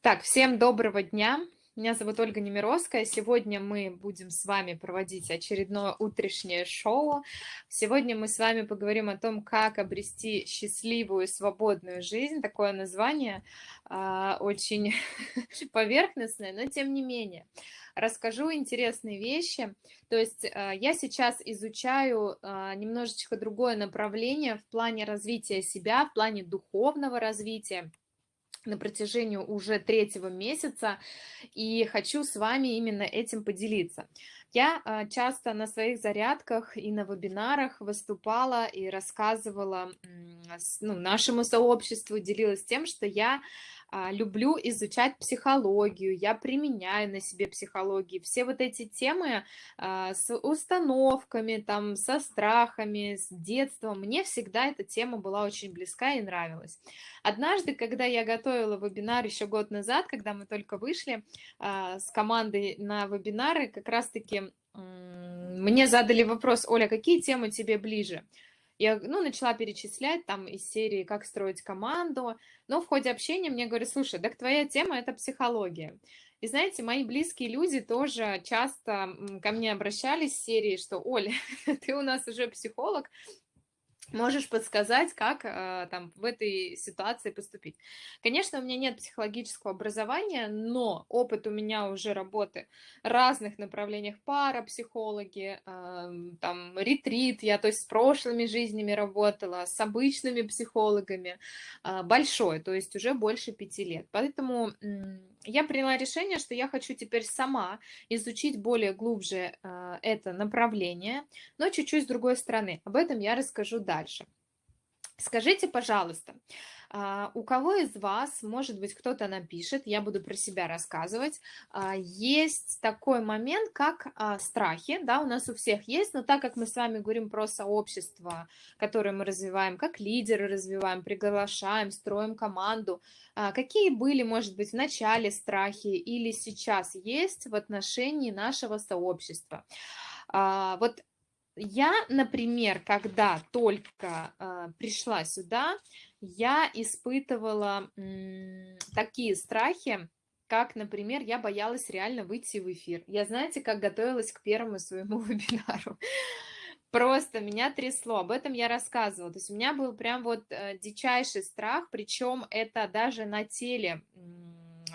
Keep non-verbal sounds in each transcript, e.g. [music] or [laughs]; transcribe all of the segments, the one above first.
Так, всем доброго дня. Меня зовут Ольга Немировская. Сегодня мы будем с вами проводить очередное утреннее шоу. Сегодня мы с вами поговорим о том, как обрести счастливую, свободную жизнь. Такое название э, очень [laughs] поверхностное, но тем не менее. Расскажу интересные вещи. То есть э, я сейчас изучаю э, немножечко другое направление в плане развития себя, в плане духовного развития на протяжении уже третьего месяца, и хочу с вами именно этим поделиться. Я а, часто на своих зарядках и на вебинарах выступала и рассказывала ну, нашему сообществу, делилась тем, что я люблю изучать психологию, я применяю на себе психологию. Все вот эти темы а, с установками, там, со страхами, с детства, мне всегда эта тема была очень близка и нравилась. Однажды, когда я готовила вебинар еще год назад, когда мы только вышли а, с командой на вебинары, как раз-таки мне задали вопрос, Оля, какие темы тебе ближе? Я, ну, начала перечислять там из серии «Как строить команду», но в ходе общения мне говорят, слушай, так твоя тема – это психология. И знаете, мои близкие люди тоже часто ко мне обращались в серии, что, Оля, [laughs] ты у нас уже психолог, можешь подсказать, как э, там в этой ситуации поступить. Конечно, у меня нет психологического образования, но опыт у меня уже работы в разных направлениях, парапсихологи, э, там ретрит, я то есть с прошлыми жизнями работала, с обычными психологами, э, большой, то есть уже больше пяти лет. Поэтому я приняла решение, что я хочу теперь сама изучить более глубже э, это направление, но чуть-чуть с другой стороны. Об этом я расскажу дальше. Скажите, пожалуйста, а, у кого из вас, может быть, кто-то напишет, я буду про себя рассказывать, а, есть такой момент, как а, страхи, да, у нас у всех есть, но так как мы с вами говорим про сообщество, которое мы развиваем, как лидеры развиваем, приглашаем, строим команду, какие были, может быть, в начале страхи или сейчас есть в отношении нашего сообщества? Вот я, например, когда только э, пришла сюда, я испытывала м, такие страхи, как, например, я боялась реально выйти в эфир. Я, знаете, как готовилась к первому своему [laughs] вебинару. Просто меня трясло, об этом я рассказывала. То есть у меня был прям вот э, дичайший страх, причем это даже на теле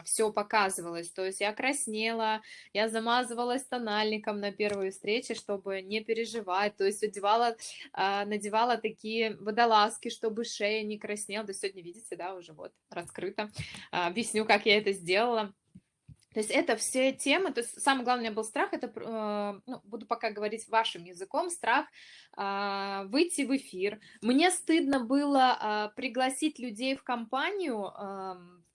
все показывалось. То есть я краснела, я замазывалась тональником на первой встрече, чтобы не переживать. То есть одевала, а, надевала такие водолазки, чтобы шея не краснела. То есть сегодня, видите, да, уже вот раскрыто. А, объясню, как я это сделала. То есть это все темы, то есть у меня был страх, это, э, ну, буду пока говорить вашим языком, страх э, выйти в эфир. Мне стыдно было э, пригласить людей в компанию,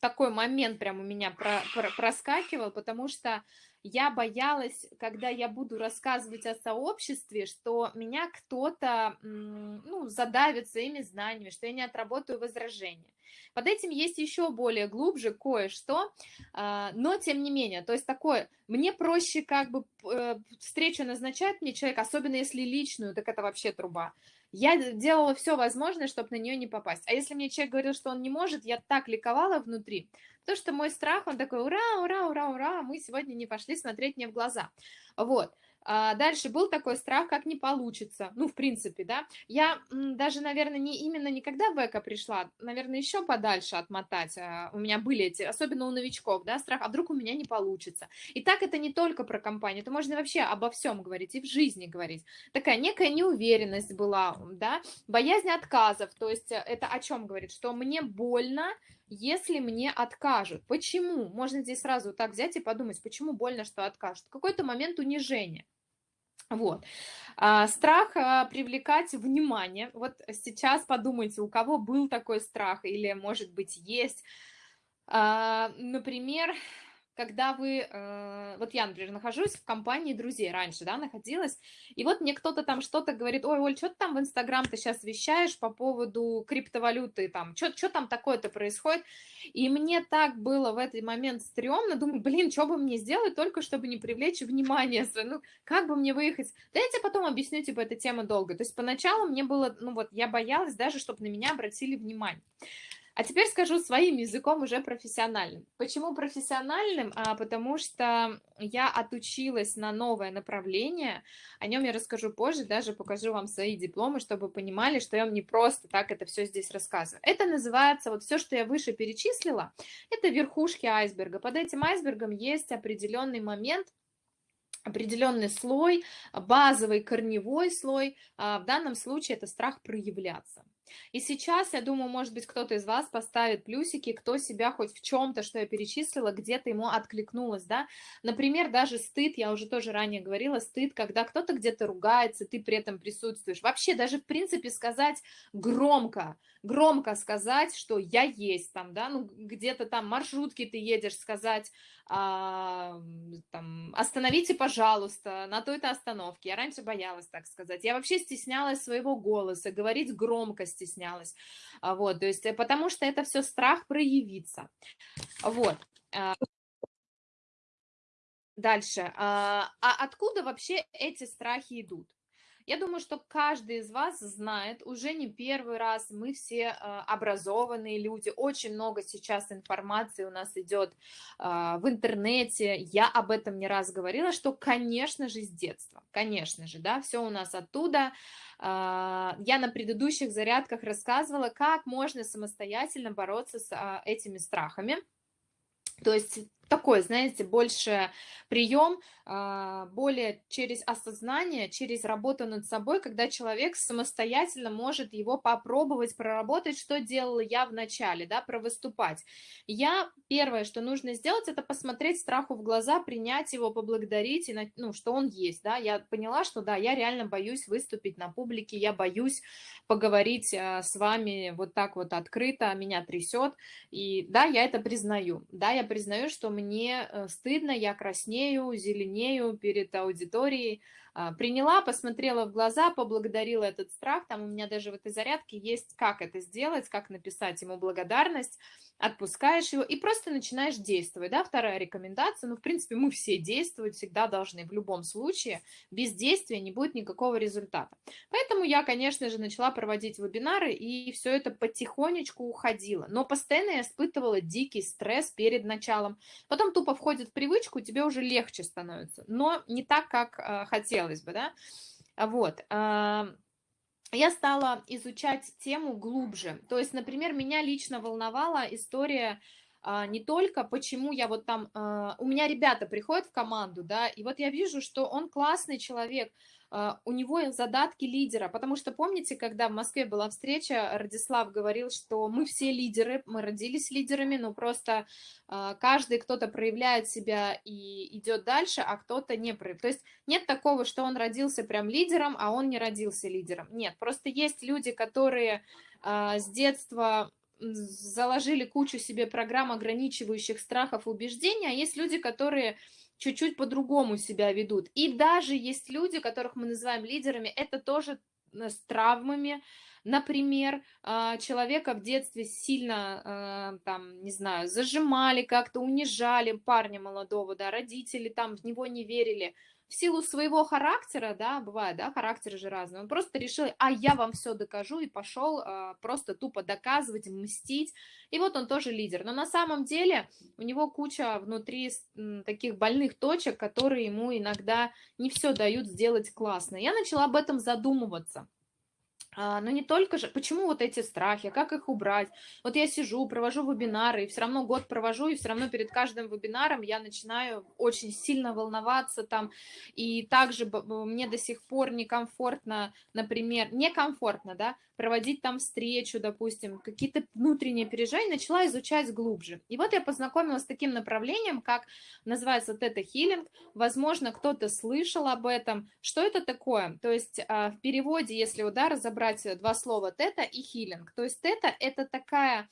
такой момент прям у меня про, про, проскакивал, потому что я боялась, когда я буду рассказывать о сообществе, что меня кто-то ну, задавит своими знаниями, что я не отработаю возражения. Под этим есть еще более глубже кое-что, а, но тем не менее, то есть такое, мне проще как бы э, встречу назначать мне человек, особенно если личную, так это вообще труба. Я делала все возможное, чтобы на нее не попасть. А если мне человек говорил, что он не может, я так ликовала внутри, потому что мой страх, он такой, ура, ура, ура, ура, мы сегодня не пошли смотреть мне в глаза. Вот. А дальше был такой страх, как не получится. Ну, в принципе, да. Я даже, наверное, не именно никогда в эко пришла, наверное, еще подальше отмотать. А, у меня были эти, особенно у новичков, да, страх, а вдруг у меня не получится. И так это не только про компанию, это можно вообще обо всем говорить и в жизни говорить. Такая некая неуверенность была, да, боязнь отказов, то есть э, это о чем говорит, что мне больно, если мне откажут. Почему? Можно здесь сразу так взять и подумать, почему больно, что откажут. Какой-то момент унижения. Вот. А, страх а, привлекать внимание. Вот сейчас подумайте, у кого был такой страх или, может быть, есть. А, например, когда вы, э, вот я, например, нахожусь в компании друзей раньше, да, находилась, и вот мне кто-то там что-то говорит, ой, Оль, что ты там в Инстаграм ты сейчас вещаешь по поводу криптовалюты, там, что там такое-то происходит, и мне так было в этот момент стрёмно, думаю, блин, что бы мне сделать только, чтобы не привлечь внимание, ну, как бы мне выехать, да я тебе потом объясню, типа, эта тема долго, то есть поначалу мне было, ну вот, я боялась даже, чтобы на меня обратили внимание. А теперь скажу своим языком уже профессиональным. Почему профессиональным? А, потому что я отучилась на новое направление, о нем я расскажу позже, даже покажу вам свои дипломы, чтобы понимали, что я вам не просто так это все здесь рассказываю. Это называется, вот все, что я выше перечислила, это верхушки айсберга. Под этим айсбергом есть определенный момент, определенный слой, базовый корневой слой, а, в данном случае это страх проявляться. И сейчас, я думаю, может быть, кто-то из вас поставит плюсики, кто себя хоть в чем-то, что я перечислила, где-то ему откликнулось, да. Например, даже стыд, я уже тоже ранее говорила, стыд, когда кто-то где-то ругается, ты при этом присутствуешь. Вообще, даже в принципе сказать громко, громко сказать, что я есть там, да, ну где-то там маршрутки ты едешь, сказать, а, там, остановите, пожалуйста, на той-то остановке. Я раньше боялась так сказать. Я вообще стеснялась своего голоса, говорить громко стеснялась. А, вот, то есть, э, потому что это все страх проявиться. Вот. А. Дальше. А откуда вообще эти страхи идут? Я думаю, что каждый из вас знает, уже не первый раз, мы все а, образованные люди, очень много сейчас информации у нас идет а, в интернете, я об этом не раз говорила, что, конечно же, с детства, конечно же, да, все у нас оттуда. А, я на предыдущих зарядках рассказывала, как можно самостоятельно бороться с этими страхами. То есть такой, знаете, больше прием, а, более через осознание, через работу над собой, когда человек самостоятельно может его попробовать проработать, что делала я в начале, да, провыступать. Я первое, что нужно сделать, это посмотреть страху в глаза, принять его, поблагодарить, и, ну, что он есть, да, я поняла, что да, я реально боюсь выступить на публике, я боюсь поговорить а, с вами вот так вот открыто, меня трясет, и да, я это признаю, да, я признаю, что мне э, стыдно, я краснею, зеленею перед аудиторией. А, приняла, посмотрела в глаза, поблагодарила этот страх. Там у меня даже в этой зарядке есть, как это сделать, как написать ему благодарность отпускаешь его и просто начинаешь действовать, да, вторая рекомендация, ну, в принципе, мы все действовать всегда должны в любом случае, без действия не будет никакого результата. Поэтому я, конечно же, начала проводить вебинары, и все это потихонечку уходило, но постоянно я испытывала дикий стресс перед началом, потом тупо входит в привычку, тебе уже легче становится, но не так, как э, хотелось бы, да, вот, э, я стала изучать тему глубже. То есть, например, меня лично волновала история а, не только почему я вот там... А, у меня ребята приходят в команду, да, и вот я вижу, что он классный человек, у него задатки лидера, потому что помните, когда в Москве была встреча, Радислав говорил, что мы все лидеры, мы родились лидерами, но просто а, каждый кто-то проявляет себя и идет дальше, а кто-то не проявляет. То есть нет такого, что он родился прям лидером, а он не родился лидером. Нет, просто есть люди, которые а, с детства заложили кучу себе программ ограничивающих страхов и убеждений, а есть люди, которые чуть-чуть по-другому себя ведут. И даже есть люди, которых мы называем лидерами, это тоже э, с травмами, Например, а, человека в детстве сильно, а, там, не знаю, зажимали как-то, унижали парня молодого, да, родители там в него не верили, в силу своего характера, да, бывает, да, характеры же разные, он просто решил, а я вам все докажу, и пошел а, просто тупо доказывать, мстить, и вот он тоже лидер. Но на самом деле у него куча внутри таких больных точек, которые ему иногда не все дают сделать классно. Я начала об этом задумываться. А, но не только же, почему вот эти страхи, как их убрать? Вот я сижу, провожу вебинары, и все равно год провожу, и все равно перед каждым вебинаром я начинаю очень сильно волноваться там, и также мне до сих пор некомфортно, например, некомфортно, да, проводить там встречу, допустим, какие-то внутренние переживания, начала изучать глубже. И вот я познакомилась с таким направлением, как называется тета-хиллинг. Возможно, кто-то слышал об этом. Что это такое? То есть а, в переводе, если вот, да, разобрать два слова тета и хиллинг, то есть тета – это такая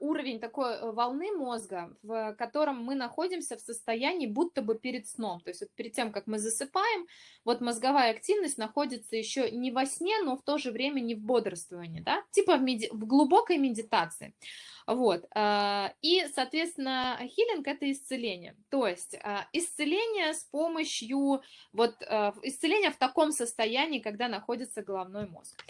уровень такой э, волны мозга, в котором мы находимся в состоянии будто бы перед сном. То есть вот перед тем, как мы засыпаем, вот мозговая активность находится еще не во сне, но в то же время не в бодрствовании, да? типа в, меди... в глубокой медитации. Вот. А, и, соответственно, хилинг – это исцеление. То есть а, исцеление с помощью, вот исцеление в таком состоянии, когда находится головной мозг.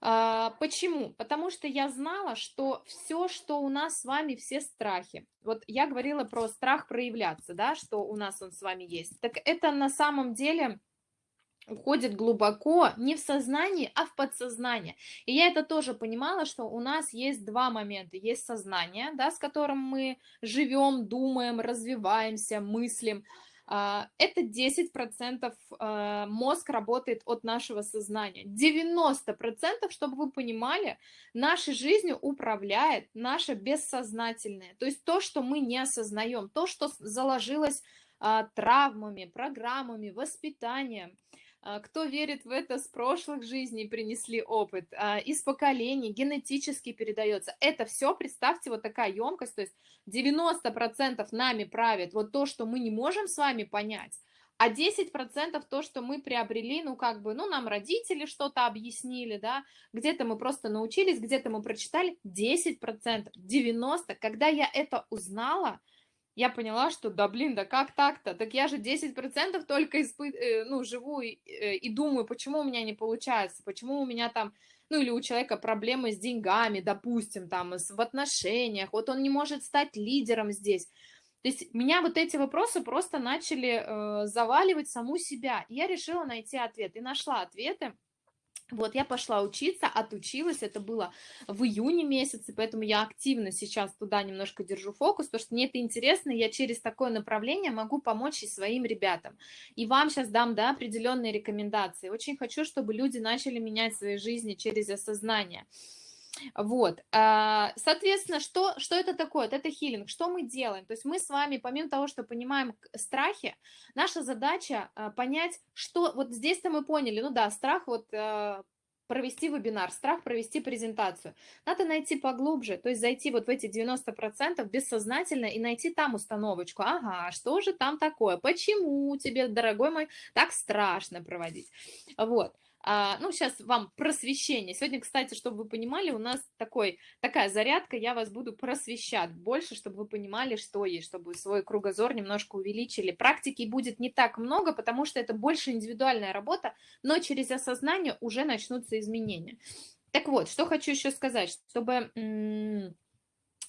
А, почему? Потому что я знала, что все, что у нас с вами, все страхи. Вот я говорила про страх проявляться, да, что у нас он с вами есть. Так это на самом деле уходит глубоко не в сознание, а в подсознание. И я это тоже понимала, что у нас есть два момента. Есть сознание, да, с которым мы живем, думаем, развиваемся, мыслим. А, это 10% а, мозг работает от нашего сознания. 90%, чтобы вы понимали, нашей жизнью управляет наше бессознательное. То есть то, что мы не осознаем, то, что заложилось а, травмами, программами, воспитанием. А, кто верит в это с прошлых жизней принесли опыт, а, из поколений, генетически передается. Это все, представьте, вот такая емкость, то есть 90% нами правит вот то, что мы не можем с вами понять, а 10% то, что мы приобрели, ну, как бы, ну, нам родители что-то объяснили, да, где-то мы просто научились, где-то мы прочитали, 10%, 90%. Когда я это узнала, я поняла, что да блин, да как так-то? Так я же 10% только испы... Э, ну, живу и, э, и думаю, почему у меня не получается, почему у меня там, ну или у человека проблемы с деньгами, допустим, там, в отношениях, вот он не может стать лидером здесь. То есть меня вот эти вопросы просто начали э, заваливать саму себя. И я решила найти ответ и нашла ответы. Вот, я пошла учиться, отучилась, это было в июне месяце, поэтому я активно сейчас туда немножко держу фокус, потому что мне это интересно, я через такое направление могу помочь и своим ребятам. И вам сейчас дам, да, определенные рекомендации. Очень хочу, чтобы люди начали менять свои жизни через осознание. Вот, а, соответственно, что, что это такое? Это хилинг. Что мы делаем? То есть мы с вами, помимо того, что понимаем страхи, наша задача а, понять, что... Вот здесь-то мы поняли, ну да, страх вот а, провести вебинар, страх провести презентацию. Надо найти поглубже, то есть зайти вот в эти 90% бессознательно и найти там установочку. Ага, что же там такое? Почему тебе, дорогой мой, так страшно проводить? Вот. А, ну, сейчас вам просвещение. Сегодня, кстати, чтобы вы понимали, у нас такой, такая зарядка, я вас буду просвещать больше, чтобы вы понимали, что есть, чтобы свой кругозор немножко увеличили. Практики будет не так много, потому что это больше индивидуальная работа, но через осознание уже начнутся изменения. Так вот, что хочу еще сказать, чтобы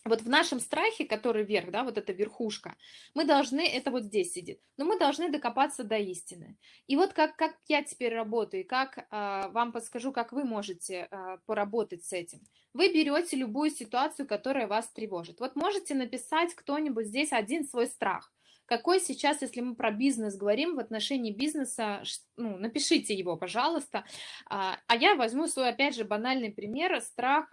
вот в нашем страхе, который вверх, да, вот эта верхушка, мы должны, это вот здесь сидит, но мы должны докопаться до истины. И вот как, как я теперь работаю, как э, вам подскажу, как вы можете э, поработать с этим. Вы берете любую ситуацию, которая вас тревожит. Вот можете написать кто-нибудь здесь один свой страх. Какой сейчас, если мы про бизнес говорим, в отношении бизнеса, ну, напишите его, пожалуйста. А, а я возьму свой, опять же, банальный пример, страх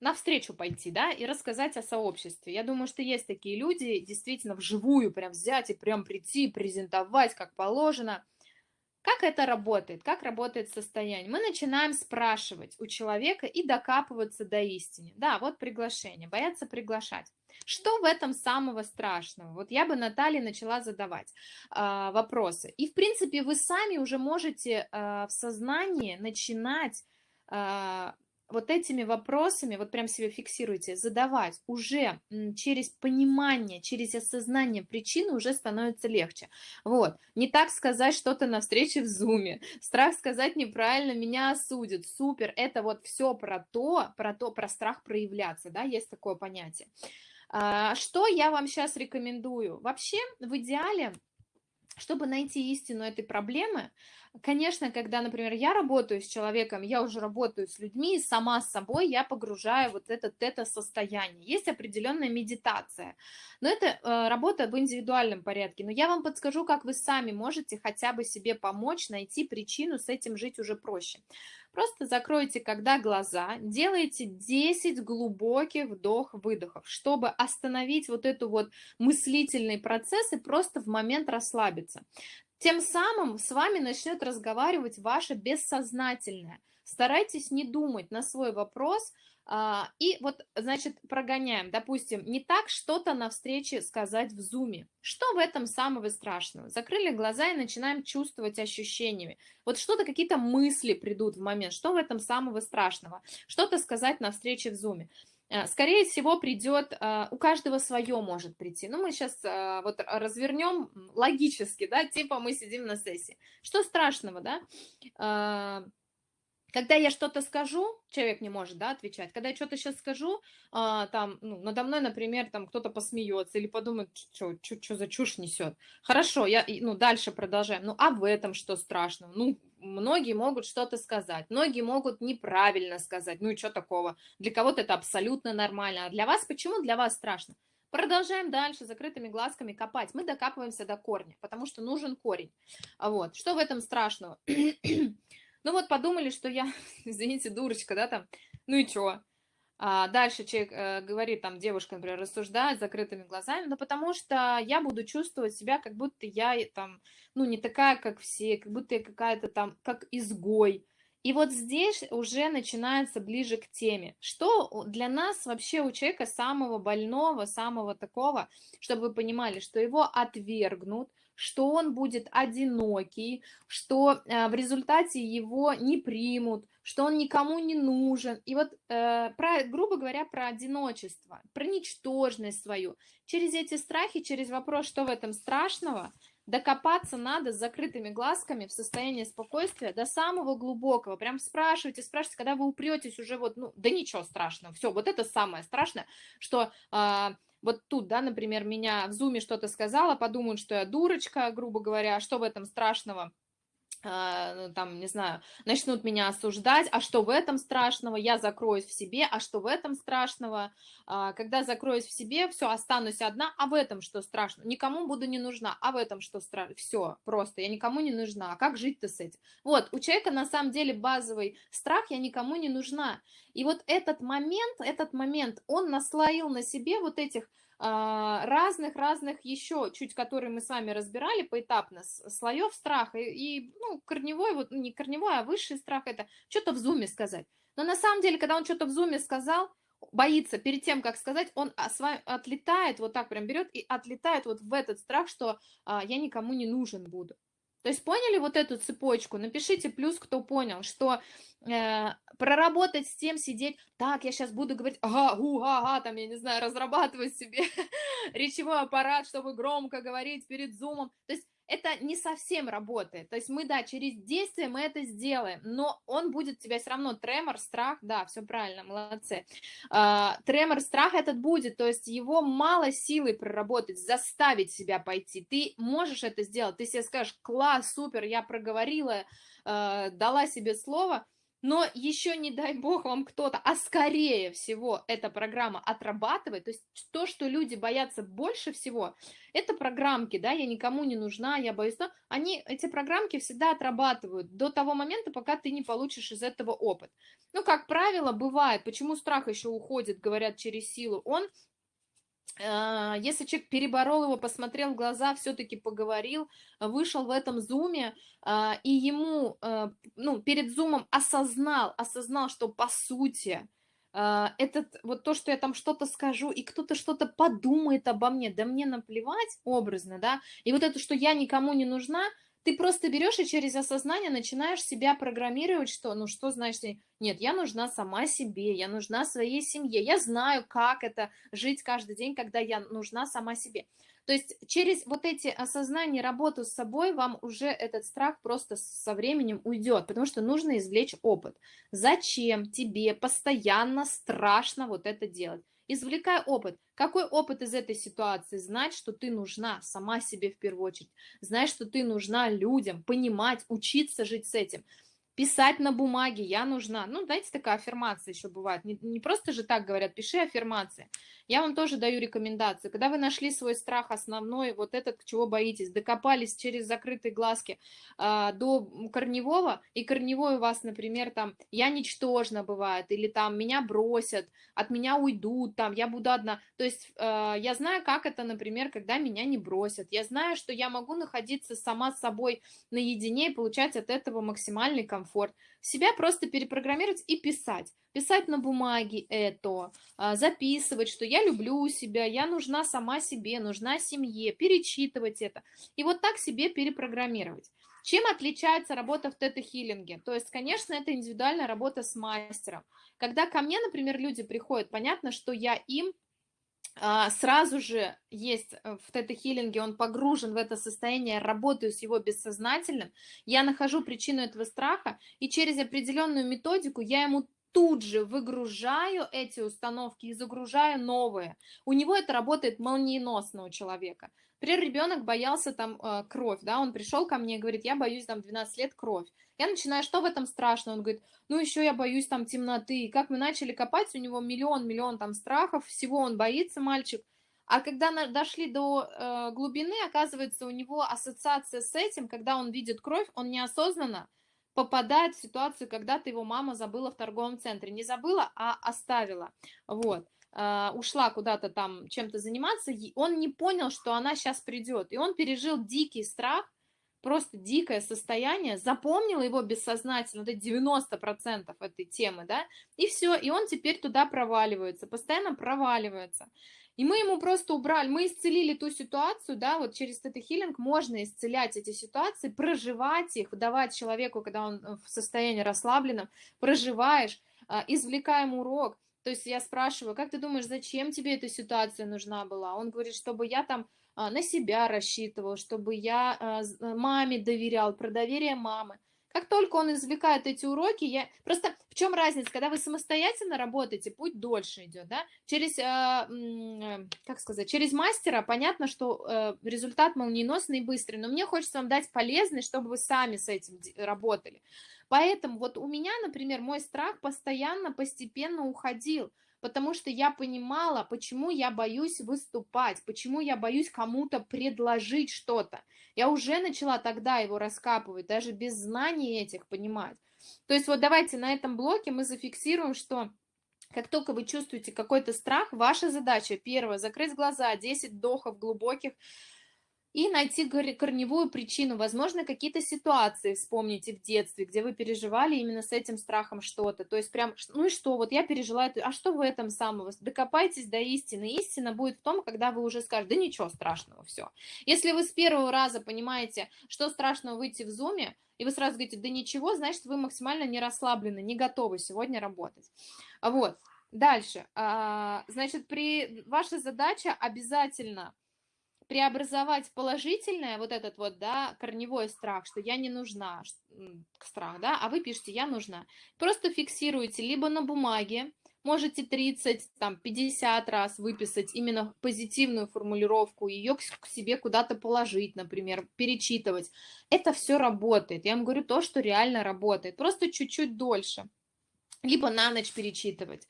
навстречу пойти, да, и рассказать о сообществе. Я думаю, что есть такие люди, действительно, вживую прям взять и прям прийти, презентовать, как положено. Как это работает? Как работает состояние? Мы начинаем спрашивать у человека и докапываться до истины. Да, вот приглашение, боятся приглашать. Что в этом самого страшного? Вот я бы Наталье начала задавать э, вопросы. И, в принципе, вы сами уже можете э, в сознании начинать э, вот этими вопросами, вот прям себе фиксируйте, задавать уже через понимание, через осознание причины уже становится легче. Вот, не так сказать что-то на встрече в зуме, страх сказать неправильно, меня осудят, супер, это вот все про то, про то, про страх проявляться, да, есть такое понятие. А, что я вам сейчас рекомендую? Вообще, в идеале, чтобы найти истину этой проблемы, Конечно, когда, например, я работаю с человеком, я уже работаю с людьми, и сама с собой я погружаю вот это тета-состояние. Есть определенная медитация, но это э, работа в индивидуальном порядке. Но я вам подскажу, как вы сами можете хотя бы себе помочь, найти причину, с этим жить уже проще. Просто закройте, когда глаза, делайте 10 глубоких вдох-выдохов, чтобы остановить вот эту вот мыслительный процесс и просто в момент расслабиться. Тем самым с вами начнет разговаривать ваше бессознательное. Старайтесь не думать на свой вопрос, а, и вот, значит, прогоняем. Допустим, не так что-то на встрече сказать в зуме. Что в этом самого страшного? Закрыли глаза и начинаем чувствовать ощущениями. Вот что-то, какие-то мысли придут в момент. Что в этом самого страшного? Что-то сказать на встрече в зуме. Э, скорее всего, придет, э, у каждого свое может прийти. Ну, мы сейчас э, вот развернем логически, да, типа мы сидим на сессии. Что страшного, да? Когда я что-то скажу, человек не может, да, отвечать, когда я что-то сейчас скажу, а, там, ну, надо мной, например, там кто-то посмеется или подумает, что за чушь несет. Хорошо, я, ну, дальше продолжаем. Ну, а в этом что страшного? Ну, многие могут что-то сказать, многие могут неправильно сказать, ну и что такого? Для кого-то это абсолютно нормально, а для вас почему для вас страшно? Продолжаем дальше закрытыми глазками копать. Мы докапываемся до корня, потому что нужен корень. Вот. Что в этом страшного? Ну вот подумали, что я, [laughs] извините, дурочка, да, там, ну и чё? А дальше человек э, говорит, там, девушка, например, рассуждает с закрытыми глазами, но потому что я буду чувствовать себя, как будто я там, ну, не такая, как все, как будто я какая-то там, как изгой. И вот здесь уже начинается ближе к теме. Что для нас вообще у человека самого больного, самого такого, чтобы вы понимали, что его отвергнут, что он будет одинокий, что э, в результате его не примут, что он никому не нужен. И вот, э, про, грубо говоря, про одиночество, про ничтожность свою. Через эти страхи, через вопрос, что в этом страшного, докопаться надо с закрытыми глазками в состоянии спокойствия до самого глубокого. Прям спрашивайте, спрашивайте, когда вы упретесь уже вот, ну, да ничего страшного. Все, вот это самое страшное, что... Э, вот тут, да, например, меня в зуме что-то сказала, подумают, что я дурочка, грубо говоря, а что в этом страшного? А, ну, там, не знаю, начнут меня осуждать, а что в этом страшного, я закроюсь в себе, а что в этом страшного, а, когда закроюсь в себе, все, останусь одна, а в этом что страшно, никому буду не нужна, а в этом что страшно, все, просто, я никому не нужна, а как жить-то с этим? Вот, у человека на самом деле базовый страх, я никому не нужна, и вот этот момент, этот момент, он наслоил на себе вот этих разных-разных еще, чуть которые мы с вами разбирали поэтапно, слоев страха, и, ну, корневой, вот не корневой, а высший страх, это что-то в зуме сказать. Но на самом деле, когда он что-то в зуме сказал, боится перед тем, как сказать, он с вами отлетает, вот так прям берет и отлетает вот в этот страх, что а, я никому не нужен буду. То есть поняли вот эту цепочку? Напишите плюс, кто понял, что э, проработать с тем, сидеть, так, я сейчас буду говорить, ага, гу, ага, там, я не знаю, разрабатывать себе [laughs] речевой аппарат, чтобы громко говорить перед зумом. То есть это не совсем работает. То есть мы, да, через действие мы это сделаем, но он будет тебя все равно, тремор, страх, да, все правильно, молодцы. А, тремор, страх этот будет, то есть его мало силы проработать, заставить себя пойти. Ты можешь это сделать, ты себе скажешь, класс, супер, я проговорила, а, дала себе слово, но еще не дай бог вам кто-то, а скорее всего эта программа отрабатывает, то есть то, что люди боятся больше всего, это программки, да, я никому не нужна, я боюсь, но они, эти программки всегда отрабатывают до того момента, пока ты не получишь из этого опыт. Ну, как правило, бывает, почему страх еще уходит, говорят, через силу, он если человек переборол его, посмотрел в глаза, все-таки поговорил, вышел в этом зуме, а, и ему, ну, перед зумом осознал, осознал, что по сути, этот, вот то, что я там что-то скажу, и кто-то что-то подумает обо мне, да мне наплевать образно, да, и вот это, что я никому не нужна, ты просто берешь и через осознание начинаешь себя программировать, что, ну что значит, нет, я нужна сама себе, я нужна своей семье, я знаю, как это жить каждый день, когда я нужна сама себе. То есть через вот эти осознания, работу с собой, вам уже этот страх просто со временем уйдет, потому что нужно извлечь опыт. Зачем тебе постоянно страшно вот это делать? Извлекай опыт. Какой опыт из этой ситуации? Знать, что ты нужна сама себе в первую очередь. Знать, что ты нужна людям, понимать, учиться жить с этим писать на бумаге, я нужна. Ну, знаете, такая аффирмация еще бывает. Не, не просто же так говорят, пиши аффирмации. Я вам тоже даю рекомендации. Когда вы нашли свой страх основной, вот этот, чего боитесь, докопались через закрытые глазки э, до корневого, и корневой у вас, например, там, я ничтожна бывает, или там, меня бросят, от меня уйдут, там, я буду одна. То есть э, я знаю, как это, например, когда меня не бросят. Я знаю, что я могу находиться сама с собой наедине и получать от этого максимальный комфорт комфорт, себя просто перепрограммировать и писать. Писать на бумаге это, а, записывать, что я люблю себя, я нужна сама себе, нужна семье, перечитывать это. И вот так себе перепрограммировать. Чем отличается работа в тета-хиллинге? То есть, конечно, это индивидуальная работа с мастером. Когда ко мне, например, люди приходят, понятно, что я им сразу же есть э, в тета-хиллинге, он погружен в это состояние, работаю с его бессознательным, я нахожу причину этого страха, и через определенную методику я ему тут же выгружаю эти установки и загружаю новые. У него это работает молниеносно у человека. Например, ребенок боялся там э, кровь, да, он пришел ко мне и говорит, я боюсь там 12 лет кровь. Я начинаю, что в этом страшно? Он говорит, ну еще я боюсь там темноты. И как мы начали копать, у него миллион-миллион там страхов, всего он боится, мальчик. А когда на, дошли до э, глубины, оказывается, у него ассоциация с этим, когда он видит кровь, он неосознанно попадает в ситуацию, когда ты его мама забыла в торговом центре. Не забыла, а оставила. Вот. Uh, ушла куда-то там чем-то заниматься, он не понял, что она сейчас придет. И он пережил дикий страх, просто дикое состояние, запомнил его бессознательно, вот эти 90% этой темы, да, и все, и он теперь туда проваливается, постоянно проваливается. И мы ему просто убрали, мы исцелили ту ситуацию, да, вот через этот хилинг можно исцелять эти ситуации, проживать их, давать человеку, когда он в состоянии расслабленном, проживаешь, а, извлекаем урок. То есть я спрашиваю, как ты думаешь, зачем тебе эта ситуация нужна была? Он говорит, чтобы я там а, на себя рассчитывал, чтобы я а, маме доверял, про доверие мамы. Как только он извлекает эти уроки, я... Просто в чем разница? Когда вы самостоятельно работаете, путь дольше идет, да? Через, э, как сказать, через мастера понятно, что э, результат молниеносный и быстрый, но мне хочется вам дать полезный, чтобы вы сами с этим работали. Поэтому вот у меня, например, мой страх постоянно, постепенно уходил потому что я понимала, почему я боюсь выступать, почему я боюсь кому-то предложить что-то. Я уже начала тогда его раскапывать, даже без знаний этих понимать. То есть вот давайте на этом блоке мы зафиксируем, что как только вы чувствуете какой-то страх, ваша задача, первое, закрыть глаза, 10 вдохов глубоких, и найти корневую причину. Возможно, какие-то ситуации вспомните в детстве, где вы переживали именно с этим страхом что-то. То есть прям, ну и что, вот я пережила это, а что в этом самого? Докопайтесь до истины. Истина будет в том, когда вы уже скажете, да ничего страшного, все. Если вы с первого раза понимаете, что страшного выйти в зуме, и вы сразу говорите, да ничего, значит, вы максимально не расслаблены, не готовы сегодня работать. Вот. Дальше. А, значит, при... ваша задача обязательно преобразовать положительное, вот этот вот, да, корневой страх, что я не нужна, страх, да, а вы пишете «я нужна». Просто фиксируете либо на бумаге, можете 30, там, 50 раз выписать именно позитивную формулировку, ее к себе куда-то положить, например, перечитывать. Это все работает. Я вам говорю то, что реально работает. Просто чуть-чуть дольше. Либо на ночь перечитывать.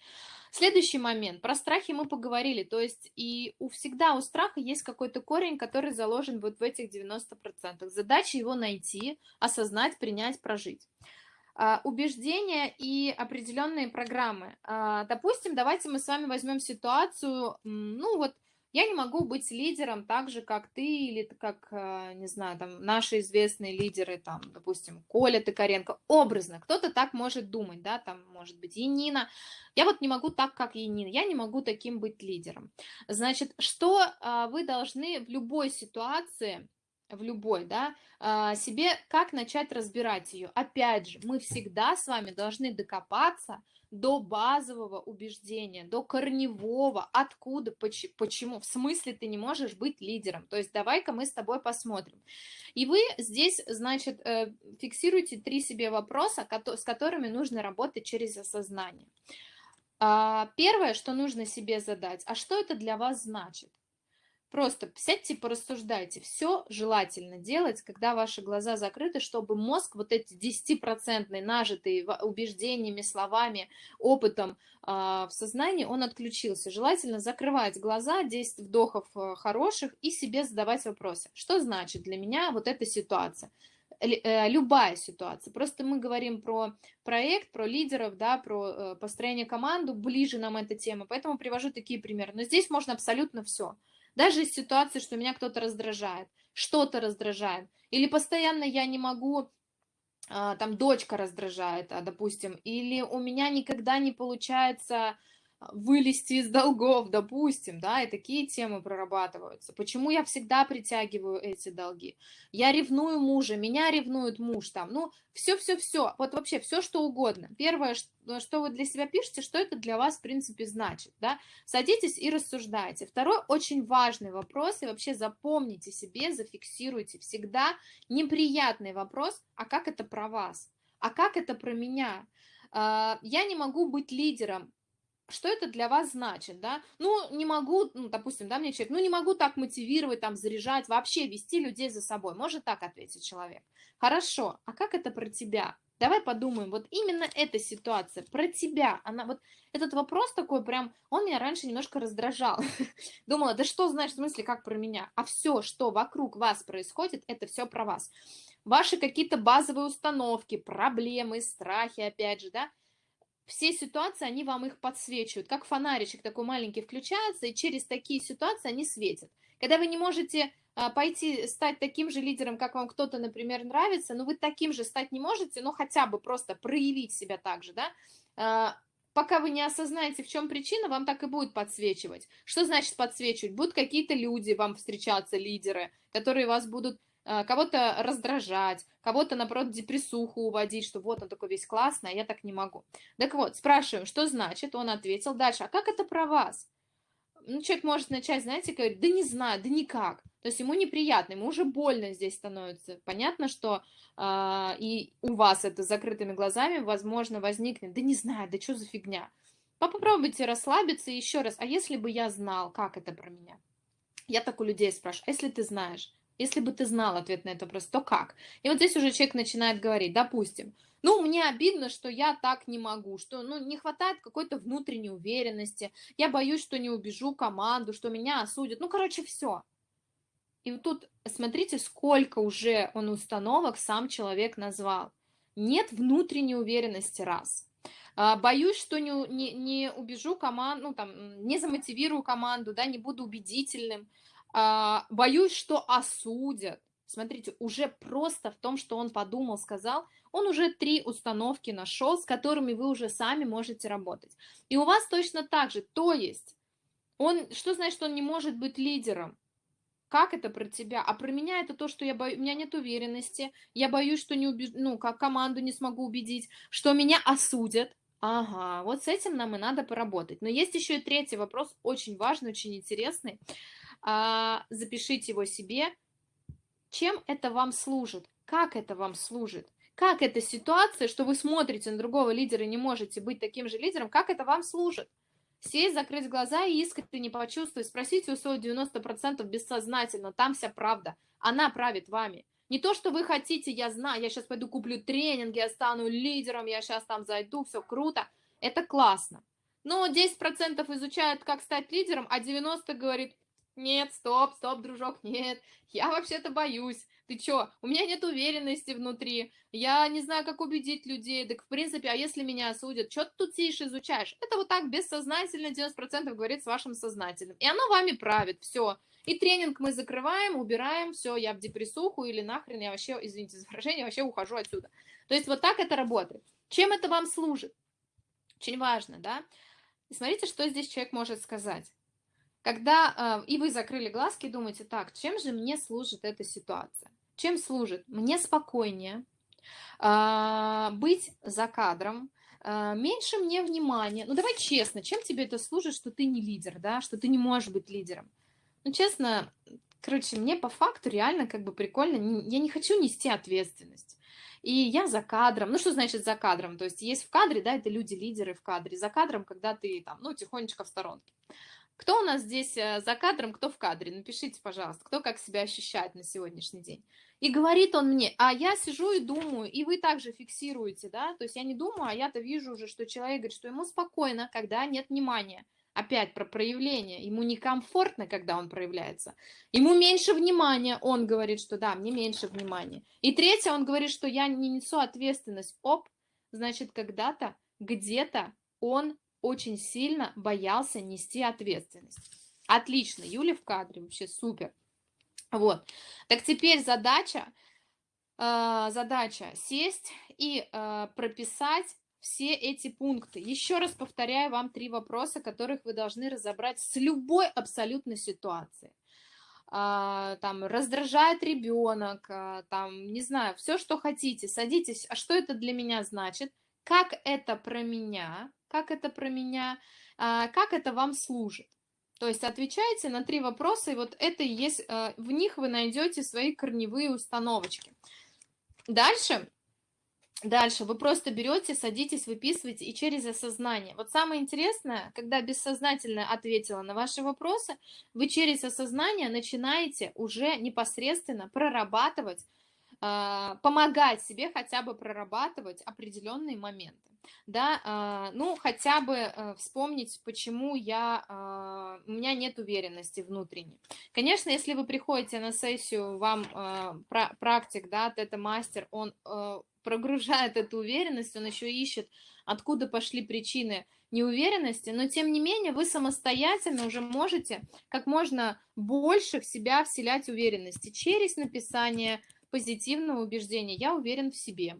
Следующий момент. Про страхи мы поговорили. То есть и у всегда у страха есть какой-то корень, который заложен вот в этих 90%. Задача его найти, осознать, принять, прожить. Uh, убеждения и определенные программы. Uh, допустим, давайте мы с вами возьмем ситуацию, ну вот я не могу быть лидером так же, как ты, или как, э, не знаю, там, наши известные лидеры, там, допустим, Коля Токаренко, образно, кто-то так может думать, да, там, может быть, Енина, я вот не могу так, как Енина, я не могу таким быть лидером. Значит, что а, вы должны в любой ситуации, в любой, да, а, себе как начать разбирать ее. Опять же, мы всегда с вами должны докопаться до базового убеждения, до корневого, откуда, почему, в смысле ты не можешь быть лидером. То есть давай-ка мы с тобой посмотрим. И вы здесь, значит, э, фиксируете три себе вопроса, с которыми нужно работать через осознание. А, первое, что нужно себе задать, а что это для вас значит? Просто сядьте, порассуждайте. Все желательно делать, когда ваши глаза закрыты, чтобы мозг вот эти 10% нажитые убеждениями, словами, опытом э, в сознании, он отключился. Желательно закрывать глаза, 10 вдохов э, хороших и себе задавать вопросы. Что значит для меня вот эта ситуация? Э, любая ситуация. Просто мы говорим про проект, про лидеров, да, про э, построение команды, ближе нам эта тема, поэтому привожу такие примеры. Но здесь можно абсолютно все. Даже из ситуации, что меня кто-то раздражает, что-то раздражает, или постоянно я не могу, а, там дочка раздражает, а, допустим, или у меня никогда не получается вылезти из долгов, допустим, да, и такие темы прорабатываются. Почему я всегда притягиваю эти долги? Я ревную мужа, меня ревнует муж там, ну, все-все-все, вот вообще все, что угодно. Первое, что вы для себя пишете, что это для вас, в принципе, значит, да, садитесь и рассуждайте. Второй очень важный вопрос, и вообще запомните себе, зафиксируйте всегда неприятный вопрос, а как это про вас? А как это про меня? А, я не могу быть лидером, что это для вас значит, да? Ну, не могу, ну, допустим, да, мне человек, ну, не могу так мотивировать, там, заряжать, вообще вести людей за собой. Может так ответить человек. Хорошо, а как это про тебя? Давай подумаем, вот именно эта ситуация про тебя, она вот этот вопрос такой прям, он меня раньше немножко раздражал. [laughs] Думала, да что знаешь, в смысле, как про меня? А все, что вокруг вас происходит, это все про вас. Ваши какие-то базовые установки, проблемы, страхи, опять же, да, все ситуации, они вам их подсвечивают, как фонаричек такой маленький включается, и через такие ситуации они светят. Когда вы не можете а, пойти стать таким же лидером, как вам кто-то, например, нравится, но вы таким же стать не можете, но хотя бы просто проявить себя так же, да, а, пока вы не осознаете, в чем причина, вам так и будет подсвечивать. Что значит подсвечивать? Будут какие-то люди вам встречаться, лидеры, которые вас будут кого-то раздражать, кого-то, наоборот, депрессуху уводить, что вот он такой весь классный, а я так не могу. Так вот, спрашиваем, что значит, он ответил дальше, а как это про вас? Ну, человек может начать, знаете, говорить, да не знаю, да никак. То есть ему неприятно, ему уже больно здесь становится. Понятно, что э, и у вас это с закрытыми глазами, возможно, возникнет, да не знаю, да что за фигня. Попробуйте расслабиться еще раз, а если бы я знал, как это про меня? Я так у людей спрашиваю, а если ты знаешь? Если бы ты знал ответ на этот вопрос, то как? И вот здесь уже человек начинает говорить, допустим, ну, мне обидно, что я так не могу, что, ну, не хватает какой-то внутренней уверенности, я боюсь, что не убежу команду, что меня осудят, ну, короче, все. И вот тут смотрите, сколько уже он установок сам человек назвал. Нет внутренней уверенности, раз. А, боюсь, что не, не, не убежу команду, ну, там, не замотивирую команду, да, не буду убедительным. А, боюсь, что осудят. Смотрите, уже просто в том, что он подумал, сказал, он уже три установки нашел, с которыми вы уже сами можете работать. И у вас точно так же. То есть, он, что значит, что он не может быть лидером? Как это про тебя? А про меня это то, что я бою, у меня нет уверенности, я боюсь, что не убеж... ну, как команду не смогу убедить, что меня осудят. Ага, вот с этим нам и надо поработать. Но есть еще и третий вопрос, очень важный, очень интересный запишите его себе. Чем это вам служит? Как это вам служит? Как эта ситуация, что вы смотрите на другого лидера и не можете быть таким же лидером, как это вам служит? Сесть, закрыть глаза и искренне почувствовать, спросите у своего 90% бессознательно, там вся правда, она правит вами. Не то, что вы хотите, я знаю, я сейчас пойду куплю тренинг, я стану лидером, я сейчас там зайду, все круто, это классно. Но 10% изучают, как стать лидером, а 90% говорит, нет, стоп, стоп, дружок, нет, я вообще-то боюсь. Ты чё, у меня нет уверенности внутри, я не знаю, как убедить людей, так в принципе, а если меня осудят, что ты тут сидишь, изучаешь? Это вот так бессознательно 90% говорит с вашим сознательным, и оно вами правит, все. И тренинг мы закрываем, убираем, все, я в депрессуху или нахрен, я вообще, извините за выражение, вообще ухожу отсюда. То есть вот так это работает. Чем это вам служит? Очень важно, да? И смотрите, что здесь человек может сказать. Когда э, и вы закрыли глазки и думаете, так, чем же мне служит эта ситуация? Чем служит? Мне спокойнее э, быть за кадром, э, меньше мне внимания. Ну давай честно, чем тебе это служит, что ты не лидер, да, что ты не можешь быть лидером? Ну честно, короче, мне по факту реально как бы прикольно, я не хочу нести ответственность. И я за кадром. Ну, что значит за кадром? То есть есть в кадре, да, это люди-лидеры в кадре. За кадром, когда ты там, ну, тихонечко в сторонке. Кто у нас здесь э, за кадром, кто в кадре? Напишите, пожалуйста, кто как себя ощущает на сегодняшний день. И говорит он мне, а я сижу и думаю, и вы также фиксируете, да, то есть я не думаю, а я-то вижу уже, что человек говорит, что ему спокойно, когда нет внимания. Опять про проявление. Ему некомфортно, когда он проявляется. Ему меньше внимания. Он говорит, что да, мне меньше внимания. И третье, он говорит, что я не несу ответственность. Оп, значит, когда-то, где-то он очень сильно боялся нести ответственность. Отлично, Юля в кадре, вообще супер. Вот, так теперь задача, э, задача сесть и э, прописать все эти пункты. Еще раз повторяю вам три вопроса, которых вы должны разобрать с любой абсолютной ситуацией. А, там раздражает ребенок, а, там, не знаю, все, что хотите, садитесь, а что это для меня значит, как это про меня, как это про меня, а, как это вам служит. То есть отвечайте на три вопроса, и вот это и есть, в них вы найдете свои корневые установочки. Дальше Дальше вы просто берете, садитесь, выписываете и через осознание. Вот самое интересное, когда бессознательно ответила на ваши вопросы, вы через осознание начинаете уже непосредственно прорабатывать, э, помогать себе хотя бы прорабатывать определенные моменты. Да, э, ну хотя бы э, вспомнить, почему я, э, у меня нет уверенности внутренней. Конечно, если вы приходите на сессию, вам практик, да, это мастер, он э, прогружает эту уверенность, он еще ищет, откуда пошли причины неуверенности, но тем не менее вы самостоятельно уже можете как можно больше в себя вселять уверенности через написание позитивного убеждения. Я уверен в себе.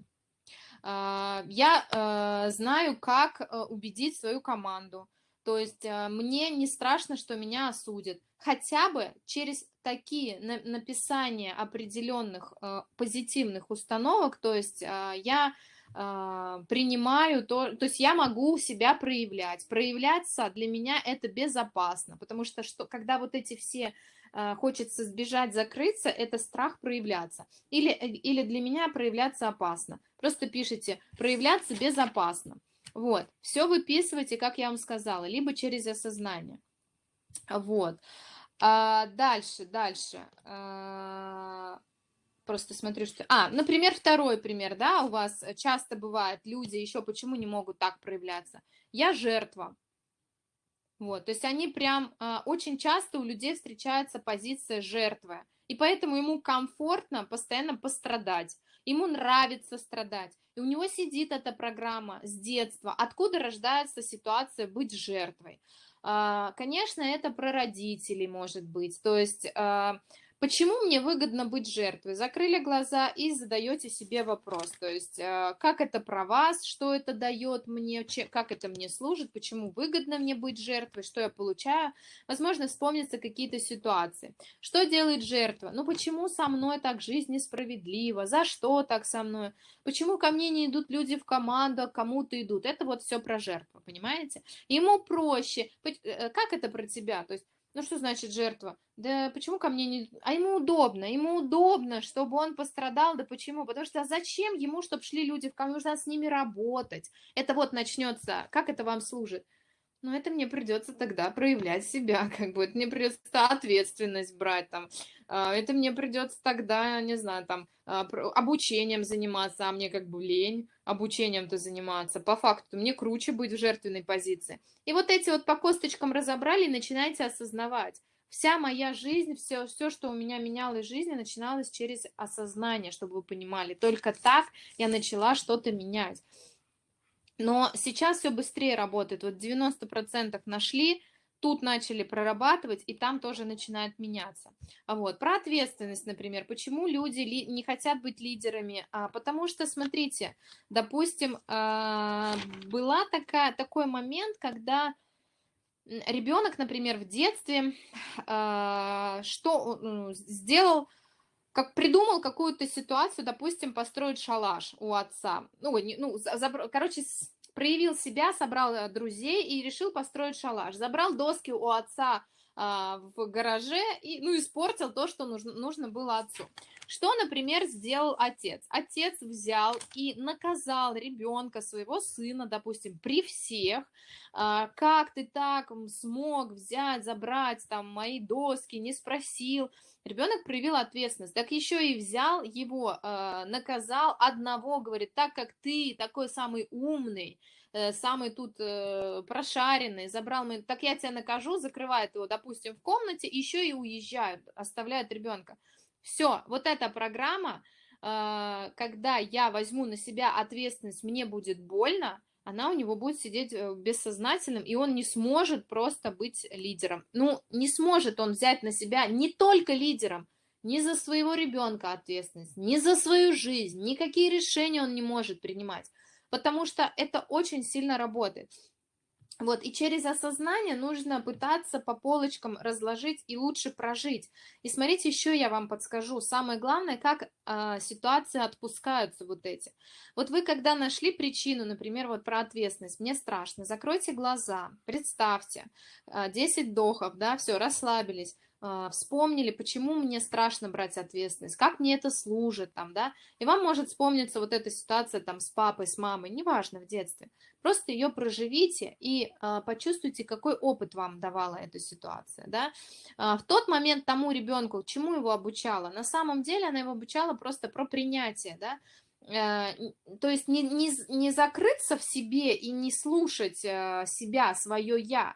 А, я э, знаю, как э, убедить свою команду. То есть э, мне не страшно, что меня осудят. Хотя бы через такие написания определенных позитивных установок, то есть э, я принимаю то, то есть я могу себя проявлять. Проявляться для меня это безопасно, потому что, что когда вот эти все хочется сбежать, закрыться, это страх проявляться. Или, или для меня проявляться опасно. Просто пишите «проявляться безопасно». Вот, все выписывайте, как я вам сказала, либо через осознание. Вот. А, дальше, дальше. А, просто смотрю, что... А, например, второй пример, да, у вас часто бывает, люди еще почему не могут так проявляться? Я жертва. Вот, то есть они прям, а, очень часто у людей встречается позиция жертвы, и поэтому ему комфортно постоянно пострадать, ему нравится страдать. И у него сидит эта программа с детства, откуда рождается ситуация быть жертвой. А, конечно, это про родителей может быть. То есть а, Почему мне выгодно быть жертвой? Закрыли глаза и задаете себе вопрос. То есть, э, как это про вас, что это дает мне, как это мне служит, почему выгодно мне быть жертвой, что я получаю. Возможно, вспомнятся какие-то ситуации. Что делает жертва? Ну, почему со мной так жизнь несправедлива? За что так со мной? Почему ко мне не идут люди в команду, а кому-то идут? Это вот все про жертву, понимаете? Ему проще. Э, как это про тебя? То есть, ну что значит жертва? Да почему ко мне не... А ему удобно, ему удобно, чтобы он пострадал. Да почему? Потому что зачем ему, чтобы шли люди в камеру? Нужно с ними работать. Это вот начнется. Как это вам служит? Ну, это мне придется тогда проявлять себя, [laughs] как бы, это мне придется ответственность брать, там, а, это мне придется тогда, не знаю, там, а, обучением заниматься, а мне как бы лень обучением-то заниматься. По факту мне круче быть в жертвенной позиции. И вот эти вот по косточкам разобрали и начинаете осознавать. Вся моя жизнь, все, все, что у меня менялось в жизни, начиналось через осознание, чтобы вы понимали. Только так я начала что-то менять. Но сейчас все быстрее работает. Вот 90% нашли, тут начали прорабатывать, и там тоже начинает меняться. Вот. Про ответственность, например. Почему люди не хотят быть лидерами? А, потому что, смотрите, допустим, а, была такая, такой момент, когда ребенок, например, в детстве а, что сделал, как придумал какую-то ситуацию, допустим, построить шалаш у отца. Ну, не, ну за, короче, проявил себя, собрал э, друзей и решил построить шалаш. Забрал доски у отца а, в гараже и, ну, испортил то, что нужно, нужно было отцу. Что, например, сделал отец? Отец взял и наказал ребенка, своего сына, допустим, при всех, а, как ты так смог взять, забрать там мои доски, не спросил. Ребенок проявил ответственность, так еще и взял его, э, наказал одного, говорит, так как ты такой самый умный, э, самый тут э, прошаренный, забрал мой, так я тебя накажу, закрывает его, допустим, в комнате, еще и уезжают, оставляют ребенка. Все, вот эта программа, когда я возьму на себя ответственность, мне будет больно, она у него будет сидеть э, бессознательным, и он не сможет просто быть лидером. Ну, не сможет он взять на себя не только лидером, ни за своего ребенка ответственность, ни за свою жизнь, никакие решения он не может принимать. потому что это очень сильно работает. Вот, и через осознание нужно пытаться по полочкам разложить и лучше прожить. И смотрите, еще я вам подскажу. Самое главное, как э, ситуации отпускаются вот эти. Вот вы, когда нашли причину, например, вот про ответственность, мне страшно, закройте глаза, представьте, э, а, 10 вдохов, да, все, расслабились вспомнили, почему мне страшно брать ответственность, как мне это служит, там, да, и вам может вспомниться вот эта ситуация там с папой, с мамой, неважно, в детстве, просто ее проживите и а, почувствуйте, какой опыт вам давала эта ситуация, да, а, в тот момент тому ребенку, чему его обучала, на самом деле она его обучала просто про принятие, да, э, то есть не, не, не закрыться в себе и не слушать э, себя, свое «я»,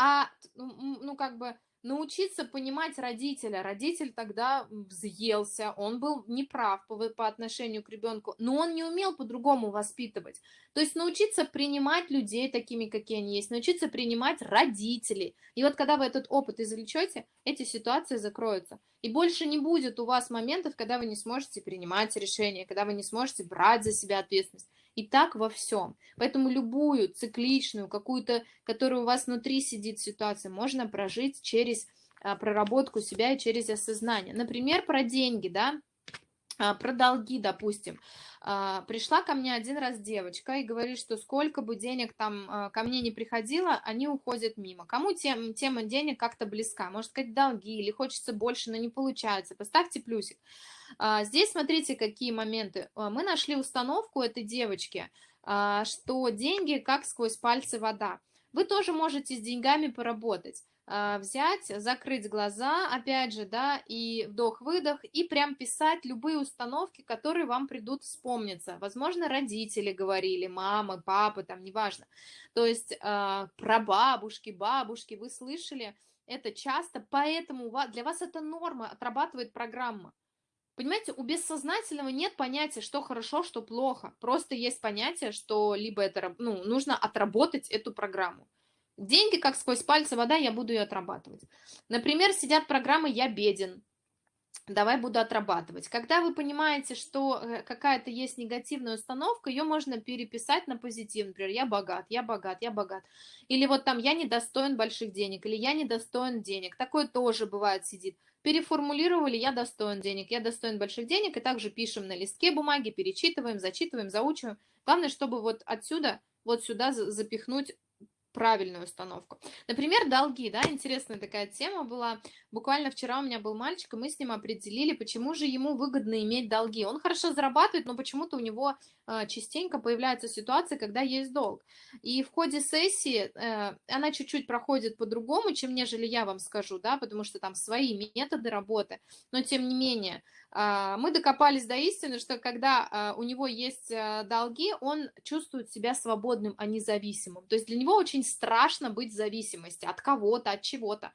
а, ну, ну как бы, научиться понимать родителя. Родитель тогда взъелся, он был неправ по, по отношению к ребенку, но он не умел по-другому воспитывать. То есть научиться принимать людей такими, какие они есть, научиться принимать родителей. И вот когда вы этот опыт извлечете, эти ситуации закроются. И больше не будет у вас моментов, когда вы не сможете принимать решения, когда вы не сможете брать за себя ответственность. И так во всем. Поэтому любую цикличную, какую-то, которая у вас внутри сидит ситуацию, можно прожить через а, проработку себя и через осознание. Например, про деньги, да, про долги, допустим. А, пришла ко мне один раз девочка и говорит, что сколько бы денег там ко мне не приходило, они уходят мимо. Кому тем, тема денег как-то близка? Может сказать, долги или хочется больше, но не получается. Поставьте плюсик. А, здесь смотрите, какие моменты. А, мы нашли установку этой девочки, а, что деньги как сквозь пальцы вода. Вы тоже можете с деньгами поработать взять, закрыть глаза, опять же, да, и вдох-выдох, и прям писать любые установки, которые вам придут вспомниться. Возможно, родители говорили, мамы, папы, там, неважно. То есть э, про бабушки, бабушки, вы слышали это часто, поэтому для вас это норма, отрабатывает программа. Понимаете, у бессознательного нет понятия, что хорошо, что плохо. Просто есть понятие, что либо это, ну, нужно отработать эту программу. Деньги, как сквозь пальцы вода, я буду ее отрабатывать. Например, сидят программы «Я беден», давай буду отрабатывать. Когда вы понимаете, что э, какая-то есть негативная установка, ее можно переписать на позитив. Например, я богат, я богат, я богат. Или вот там я недостоин больших денег, или я недостоин денег. Такое тоже бывает сидит переформулировали «я достоин денег», «я достоин больших денег», и также пишем на листке бумаги, перечитываем, зачитываем, заучиваем. Главное, чтобы вот отсюда, вот сюда запихнуть правильную установку. Например, долги, да, интересная такая тема была. Буквально вчера у меня был мальчик, и мы с ним определили, почему же ему выгодно иметь долги. Он хорошо зарабатывает, но почему-то у него э, частенько появляются ситуации, когда есть долг. И в ходе сессии э, она чуть-чуть проходит по-другому, чем нежели я вам скажу, да, потому что там свои методы работы, но тем не менее, мы докопались до истины, что когда э, у него есть э, долги, он чувствует себя свободным, а не зависимым. То есть для него очень страшно быть в зависимости от кого-то, от чего-то.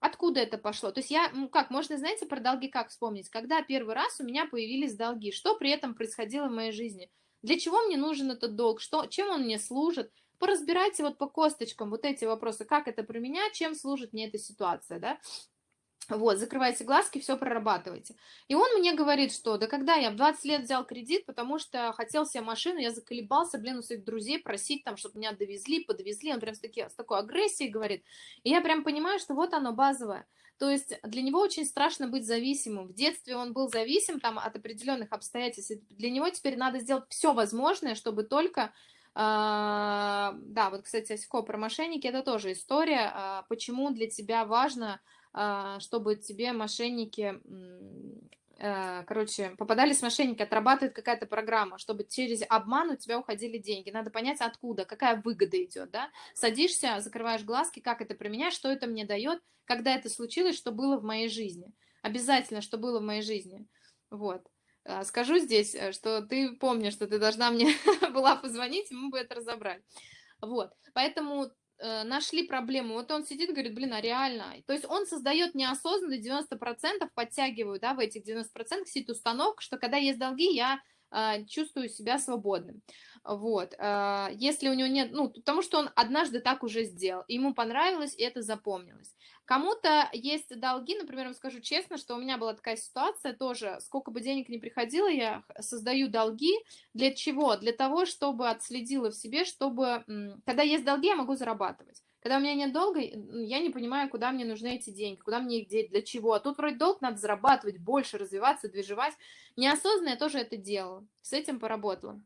Откуда это пошло? То есть я, ну как, можно, знаете, про долги как вспомнить? Когда первый раз у меня появились долги, что при этом происходило в моей жизни? Для чего мне нужен этот долг? Что, чем он мне служит? Поразбирайте вот по косточкам вот эти вопросы, как это про меня, чем служит мне эта ситуация, да? Вот, закрывайте глазки, все прорабатывайте. И он мне говорит, что да когда я в 20 лет взял кредит, потому что хотел себе машину, я заколебался, блин, у своих друзей просить там, чтобы меня довезли, подвезли. Он прям с, таки, с такой агрессией говорит. И я прям понимаю, что вот оно базовое. То есть для него очень страшно быть зависимым. В детстве он был зависим там от определенных обстоятельств. Для него теперь надо сделать все возможное, чтобы только Uh, да, вот, кстати, Осько про мошенники, это тоже история, uh, почему для тебя важно а, чтобы тебе мошенники, э, короче, попадались мошенники, отрабатывает какая-то программа, чтобы через обман у тебя уходили деньги. Надо понять, откуда, какая выгода идет, да? Садишься, закрываешь глазки, как это применять, что это мне дает, когда это случилось, что было в моей жизни. Обязательно, что было в моей жизни. Вот. А, скажу здесь, э, что ты помнишь, что ты должна мне [laughs] была позвонить, мы бы это разобрали. Вот. Поэтому нашли проблему, вот он сидит, говорит, блин, а реально, то есть он создает неосознанно 90%, подтягиваю, да, в этих 90% сидит установка, что когда есть долги, я э, чувствую себя свободным, вот, э, если у него нет, ну, потому что он однажды так уже сделал, ему понравилось, и это запомнилось, Кому-то есть долги, например, вам скажу честно, что у меня была такая ситуация тоже, сколько бы денег ни приходило, я создаю долги. Для чего? Для того, чтобы отследила в себе, чтобы, когда есть долги, я могу зарабатывать. Когда у меня нет долга, я не понимаю, куда мне нужны эти деньги, куда мне их деть, для чего. А тут вроде долг надо зарабатывать больше, развиваться, движевать. Неосознанно я тоже это делала, с этим поработала.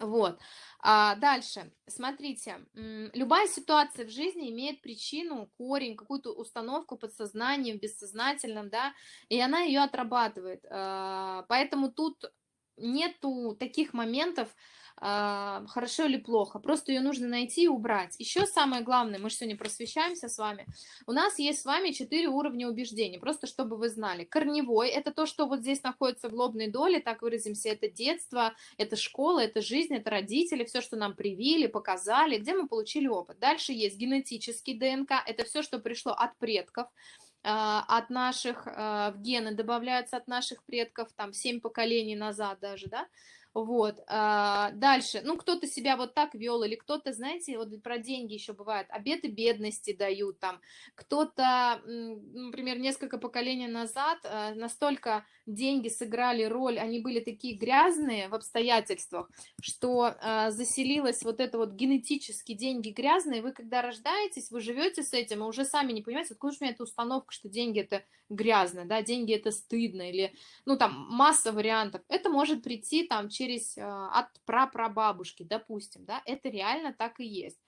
Вот. А дальше, смотрите, любая ситуация в жизни имеет причину, корень, какую-то установку подсознанием, бессознательном, да, и она ее отрабатывает. А, поэтому тут нету таких моментов, хорошо или плохо, просто ее нужно найти и убрать. Еще самое главное, мы же сегодня просвещаемся с вами, у нас есть с вами четыре уровня убеждений, просто чтобы вы знали. Корневой – это то, что вот здесь находится в лобной доле, так выразимся, это детство, это школа, это жизнь, это родители, все, что нам привили, показали, где мы получили опыт. Дальше есть генетический ДНК, это все, что пришло от предков, а, от наших, а, в гены добавляются от наших предков, там, семь поколений назад даже, да, вот, а, дальше, ну, кто-то себя вот так вел, или кто-то, знаете, вот про деньги еще бывает, обеты бедности дают там, кто-то, например, несколько поколений назад а, настолько деньги сыграли роль, они были такие грязные в обстоятельствах, что а, заселилась вот это вот генетически деньги грязные, вы когда рождаетесь, вы живете с этим, и уже сами не понимаете, откуда же у меня эта установка, что деньги это грязно, да, деньги это стыдно, или, ну, там, масса вариантов, это может прийти там через, а, от прапрабабушки, допустим, да, это реально так и есть.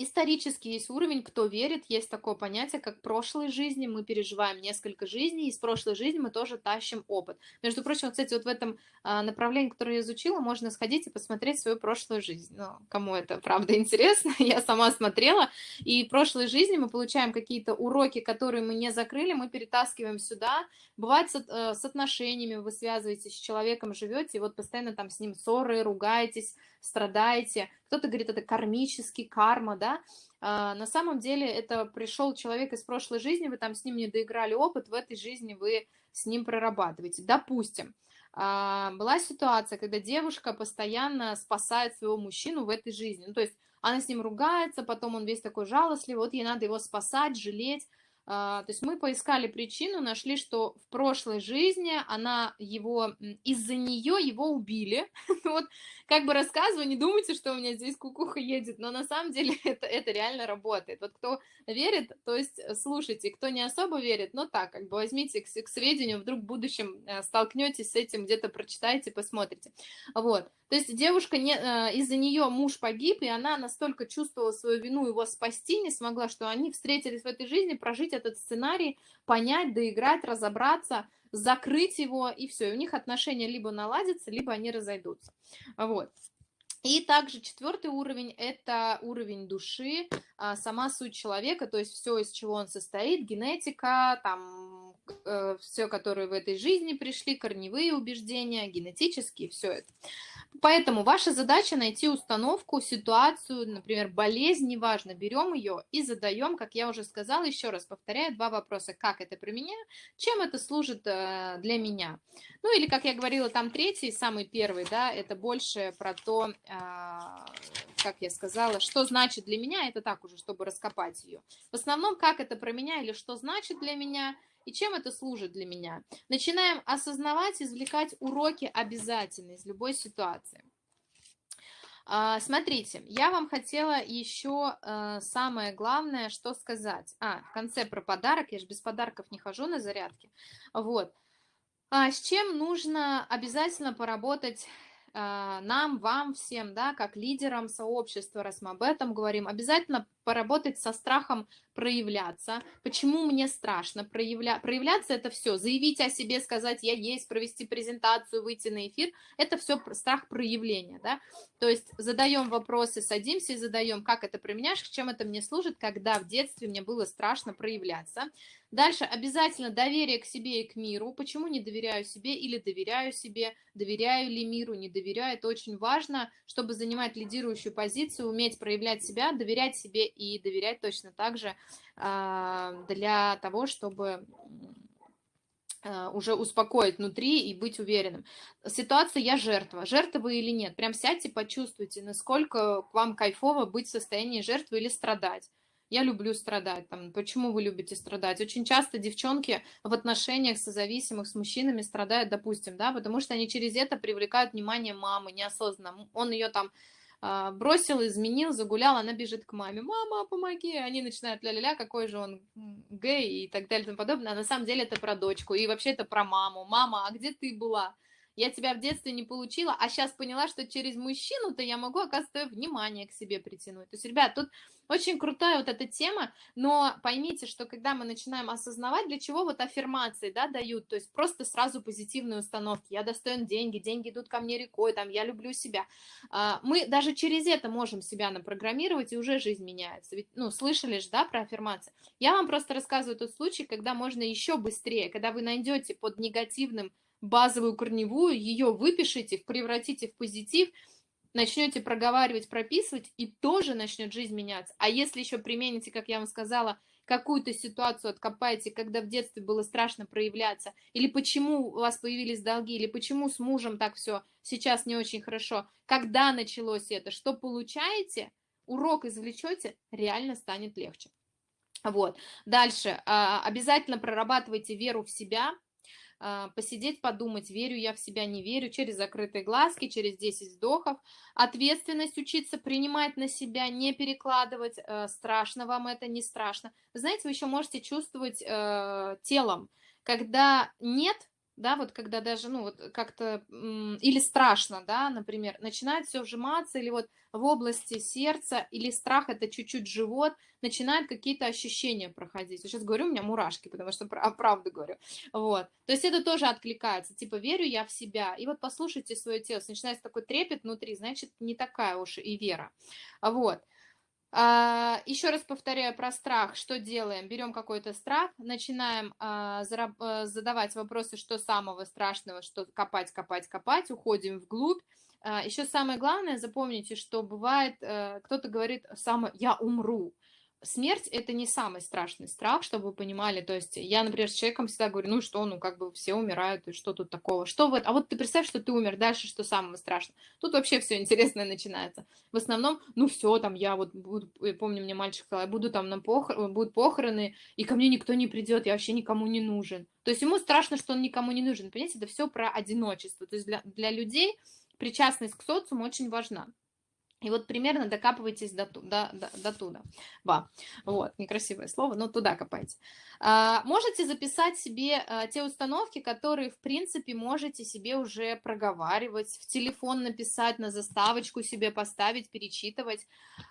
Исторически есть уровень, кто верит, есть такое понятие, как прошлой жизни, мы переживаем несколько жизней, и из прошлой жизни мы тоже тащим опыт. Между прочим, кстати, вот в этом а, направлении, которое я изучила, можно сходить и посмотреть свою прошлую жизнь. Ну, кому это, правда, [laughs] интересно, я сама смотрела, и в прошлой жизни мы получаем какие-то уроки, которые мы не закрыли, мы перетаскиваем сюда. Бывает с, э, с отношениями, вы связываетесь с человеком, живете, и вот постоянно там с ним ссоры, ругаетесь, страдаете. Кто-то говорит, это кармический, карма, да. А, на самом деле это пришел человек из прошлой жизни, вы там с ним не доиграли опыт, в этой жизни вы с ним прорабатываете. Допустим, а, была ситуация, когда девушка постоянно спасает своего мужчину в этой жизни. Ну, то есть она с ним ругается, потом он весь такой жалостливый, вот ей надо его спасать, жалеть. А, то есть мы поискали причину, нашли, что в прошлой жизни она его, из-за нее его убили. [laughs] вот как бы рассказываю, не думайте, что у меня здесь кукуха едет, но на самом деле [laughs] это, это реально работает. Вот кто верит, то есть слушайте, кто не особо верит, ну так, как бы возьмите к, к сведению, вдруг в будущем э, столкнетесь с этим, где-то прочитайте, посмотрите. Вот. То есть девушка, не, э, из-за нее муж погиб, и она настолько чувствовала свою вину его спасти не смогла, что они встретились в этой жизни, прожить этот сценарий, понять, доиграть, разобраться, закрыть его, и все. И у них отношения либо наладятся, либо они разойдутся. Вот. И также четвертый уровень – это уровень души, а, сама суть человека, то есть все, из чего он состоит, генетика, там, все, которые в этой жизни пришли, корневые убеждения, генетические, все это. Поэтому ваша задача найти установку, ситуацию, например, болезнь, неважно, берем ее и задаем, как я уже сказала, еще раз повторяю, два вопроса. Как это применяю, чем это служит э, для меня. Ну или, как я говорила, там третий, самый первый, да, это больше про то, а, как я сказала, что значит для меня, это так уже, чтобы раскопать ее. В основном, как это про меня или что значит для меня – и чем это служит для меня? Начинаем осознавать, извлекать уроки обязательно из любой ситуации. А, смотрите, я вам хотела еще э, самое главное, что сказать. А, в конце про подарок, я же без подарков не хожу на зарядке. Вот. А с чем нужно обязательно поработать а, нам, вам всем, да, как лидерам сообщества, раз мы об этом говорим, обязательно поработать со страхом проявляться. Почему мне страшно проявля... проявляться? Это все. Заявить о себе, сказать «я есть», провести презентацию, выйти на эфир. Это все страх проявления. Да? То есть задаем вопросы, садимся и задаем, как это применяешь, чем это мне служит, когда в детстве мне было страшно проявляться. Дальше обязательно доверие к себе и к миру. Почему не доверяю себе или доверяю себе, доверяю ли миру, не доверяю. Это очень важно, чтобы занимать лидирующую позицию, уметь проявлять себя, доверять себе и доверять точно так же а, для того, чтобы а, уже успокоить внутри и быть уверенным. Ситуация «я жертва». Жертва вы или нет? Прям сядьте, почувствуйте, насколько вам кайфово быть в состоянии жертвы или страдать. я люблю страдать, там, почему вы любите страдать? Очень часто девчонки в отношениях созависимых с мужчинами страдают, допустим, да, потому что они через это привлекают внимание мамы неосознанно. Он ее там бросил, изменил, загулял, она бежит к маме, мама, помоги, они начинают ля-ля-ля, какой же он гей! и так далее и тому подобное, а на самом деле это про дочку, и вообще это про маму, мама, а где ты была? я тебя в детстве не получила, а сейчас поняла, что через мужчину-то я могу, оказывается, внимание к себе притянуть. То есть, ребят, тут очень крутая вот эта тема, но поймите, что когда мы начинаем осознавать, для чего вот аффирмации, да, дают, то есть просто сразу позитивные установки, я достоин деньги, деньги идут ко мне рекой, там, я люблю себя, а, мы даже через это можем себя напрограммировать, и уже жизнь меняется, ведь, ну, слышали же, да, про аффирмации, я вам просто рассказываю тот случай, когда можно еще быстрее, когда вы найдете под негативным базовую корневую, ее выпишите, превратите в позитив, начнете проговаривать, прописывать, и тоже начнет жизнь меняться. А если еще примените, как я вам сказала, какую-то ситуацию откопаете, когда в детстве было страшно проявляться, или почему у вас появились долги, или почему с мужем так все сейчас не очень хорошо, когда началось это, что получаете, урок извлечете, реально станет легче. Вот. Дальше. А, обязательно прорабатывайте веру в себя, посидеть, подумать, верю я в себя, не верю, через закрытые глазки, через 10 вздохов. Ответственность учиться принимать на себя, не перекладывать. Э, страшно вам это, не страшно. Вы знаете, вы еще можете чувствовать э, телом, когда нет да, вот когда даже, ну, вот как-то, или страшно, да, например, начинает все вжиматься, или вот в области сердца, или страх, это чуть-чуть живот, начинают какие-то ощущения проходить. Я сейчас говорю, у меня мурашки, потому что а, правду говорю. Вот. То есть это тоже откликается, типа, верю я в себя. И вот послушайте свое тело, начинается такой трепет внутри, значит, не такая уж и вера. Вот. А, еще раз повторяю про страх. Что делаем? Берем какой-то страх, начинаем а, э, задавать вопросы, что самого страшного, что копать, копать, копать, уходим вглубь. А, еще самое главное, запомните, что бывает, э, кто-то говорит, самое, я умру смерть это не самый страшный страх, чтобы вы понимали. То есть я, например, с человеком всегда говорю, ну что, ну как бы все умирают, и что тут такого? Что вот, а вот ты представь, что ты умер, дальше что самого страшного? Тут вообще все интересное начинается. В основном, ну все, там я вот буду, помню, мне мальчик сказал, я буду там на похор... будут похороны, и ко мне никто не придет, я вообще никому не нужен. То есть ему страшно, что он никому не нужен. Понимаете, это все про одиночество. То есть для, для людей причастность к социуму очень важна. И вот примерно докапывайтесь до, до, до, до туда. Ба. Вот, некрасивое слово, но туда копайте. А, можете записать себе а, те установки, которые, в принципе, можете себе уже проговаривать, в телефон написать, на заставочку себе поставить, перечитывать.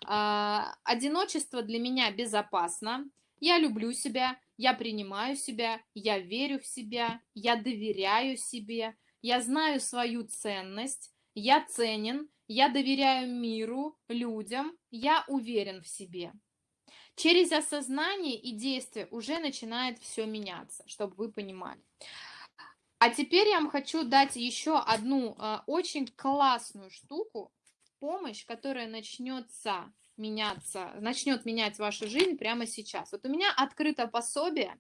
А, одиночество для меня безопасно. Я люблю себя, я принимаю себя, я верю в себя, я доверяю себе, я знаю свою ценность, я ценен, я доверяю миру, людям, я уверен в себе. Через осознание и действие уже начинает все меняться, чтобы вы понимали. А теперь я вам хочу дать еще одну э, очень классную штуку помощь, которая начнется меняться, начнет менять вашу жизнь прямо сейчас. Вот у меня открыто пособие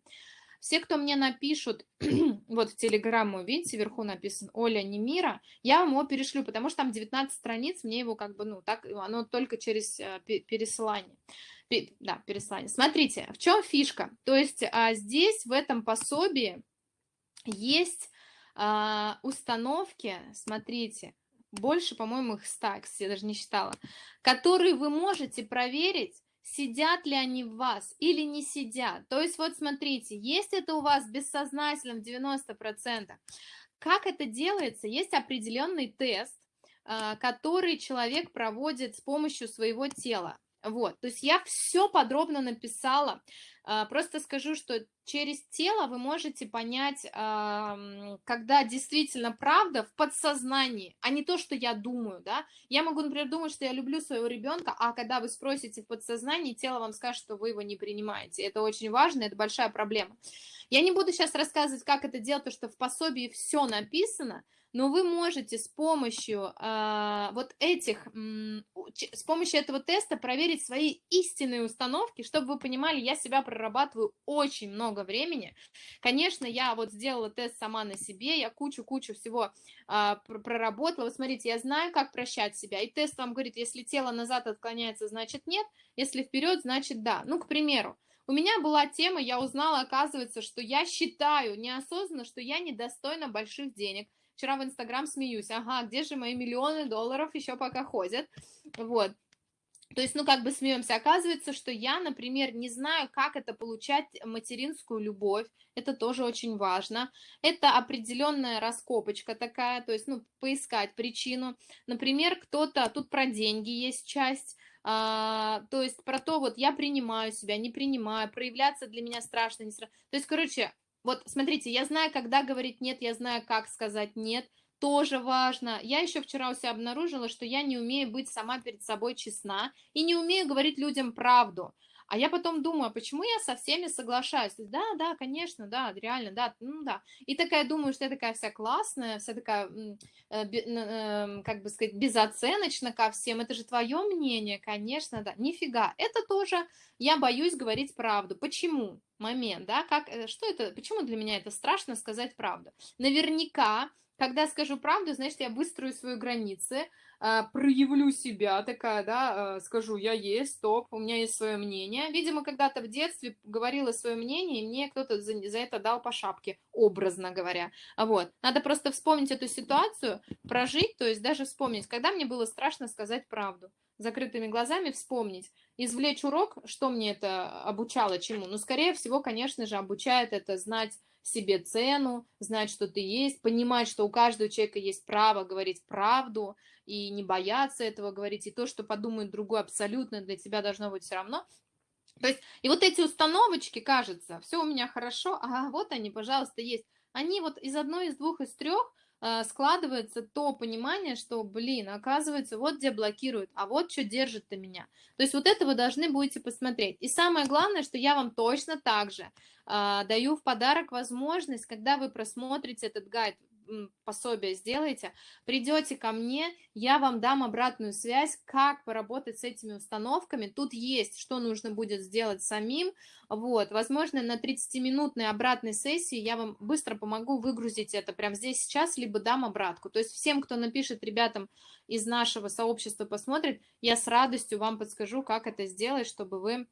все, кто мне напишут, [clears throat] вот в Телеграмму, видите, вверху написано Оля Немира, я вам его перешлю, потому что там 19 страниц, мне его как бы, ну, так, оно только через э, пересылание. Да, переслание. Смотрите, в чем фишка? То есть а, здесь, в этом пособии, есть а, установки, смотрите, больше, по-моему, их 100, я даже не считала, которые вы можете проверить сидят ли они в вас или не сидят. То есть вот смотрите, есть это у вас бессознательно в 90%. Как это делается? Есть определенный тест, а, который человек проводит с помощью своего тела. Вот, то есть я все подробно написала. А, просто скажу, что через тело вы можете понять, когда действительно правда в подсознании, а не то, что я думаю, да. Я могу, например, думать, что я люблю своего ребенка, а когда вы спросите в подсознании, тело вам скажет, что вы его не принимаете. Это очень важно, это большая проблема. Я не буду сейчас рассказывать, как это делать, потому что в пособии все написано, но вы можете с помощью э, вот этих, с помощью этого теста проверить свои истинные установки, чтобы вы понимали, я себя прорабатываю очень много времени. Конечно, я вот сделала тест сама на себе, я кучу-кучу всего э, проработала. Вот смотрите, я знаю, как прощать себя, и тест вам говорит, если тело назад отклоняется, значит нет, если вперед, значит да. Ну, к примеру, у меня была тема, я узнала, оказывается, что я считаю неосознанно, что я недостойна больших денег. Вчера в Инстаграм смеюсь, ага, где же мои миллионы долларов еще пока ходят, вот. То есть, ну, как бы смеемся. Оказывается, что я, например, не знаю, как это получать материнскую любовь. Это тоже очень важно. Это определенная раскопочка такая, то есть, ну, поискать причину. Например, кто-то, тут про деньги есть часть, а, то есть про то, вот я принимаю себя, не принимаю, проявляться для меня страшно, не страшно. То есть, короче, вот смотрите, я знаю, когда говорить нет, я знаю, как сказать нет, тоже важно. Я еще вчера у себя обнаружила, что я не умею быть сама перед собой честна и не умею говорить людям правду. А я потом думаю, а почему я со всеми соглашаюсь? Да, да, конечно, да, реально, да, ну да. И такая думаю, что я такая вся классная, вся такая, э, э, как бы сказать, безоценочна ко всем. Это же твое мнение, конечно, да. Нифига, это тоже я боюсь говорить правду. Почему? Момент, да, как, э, что это, почему для меня это страшно сказать правду? Наверняка когда скажу правду, значит, я выстрою свои границы, проявлю себя такая, да, а, скажу, я есть, стоп, у меня есть свое мнение. Видимо, когда-то в детстве говорила свое мнение, и мне кто-то за, за это дал по шапке, образно говоря. Вот. Надо просто вспомнить эту ситуацию, прожить, то есть даже вспомнить, когда мне было страшно сказать правду закрытыми глазами вспомнить, извлечь урок, что мне это обучало чему. Ну, скорее всего, конечно же, обучает это знать себе цену, знать, что ты есть, понимать, что у каждого человека есть право говорить правду и не бояться этого говорить, и то, что подумает другой, абсолютно для тебя должно быть все равно. То есть, и вот эти установочки, кажется, все у меня хорошо, а вот они, пожалуйста, есть. Они вот из одной, из двух, из трех Э, складывается то понимание, что, блин, оказывается, вот где блокируют, а вот что держит-то меня. То есть вот это вы должны будете посмотреть. И самое главное, что я вам точно так же э, даю в подарок возможность, когда вы просмотрите этот гайд, пособие сделаете, придете ко мне, я вам дам обратную связь, как поработать с этими установками. Тут есть, что нужно будет сделать самим. Вот, возможно, на 30-минутной обратной сессии я вам быстро помогу выгрузить это прямо здесь сейчас, либо дам обратку. То есть всем, кто напишет ребятам из нашего сообщества, посмотрит, я с радостью вам подскажу, как это сделать, чтобы вы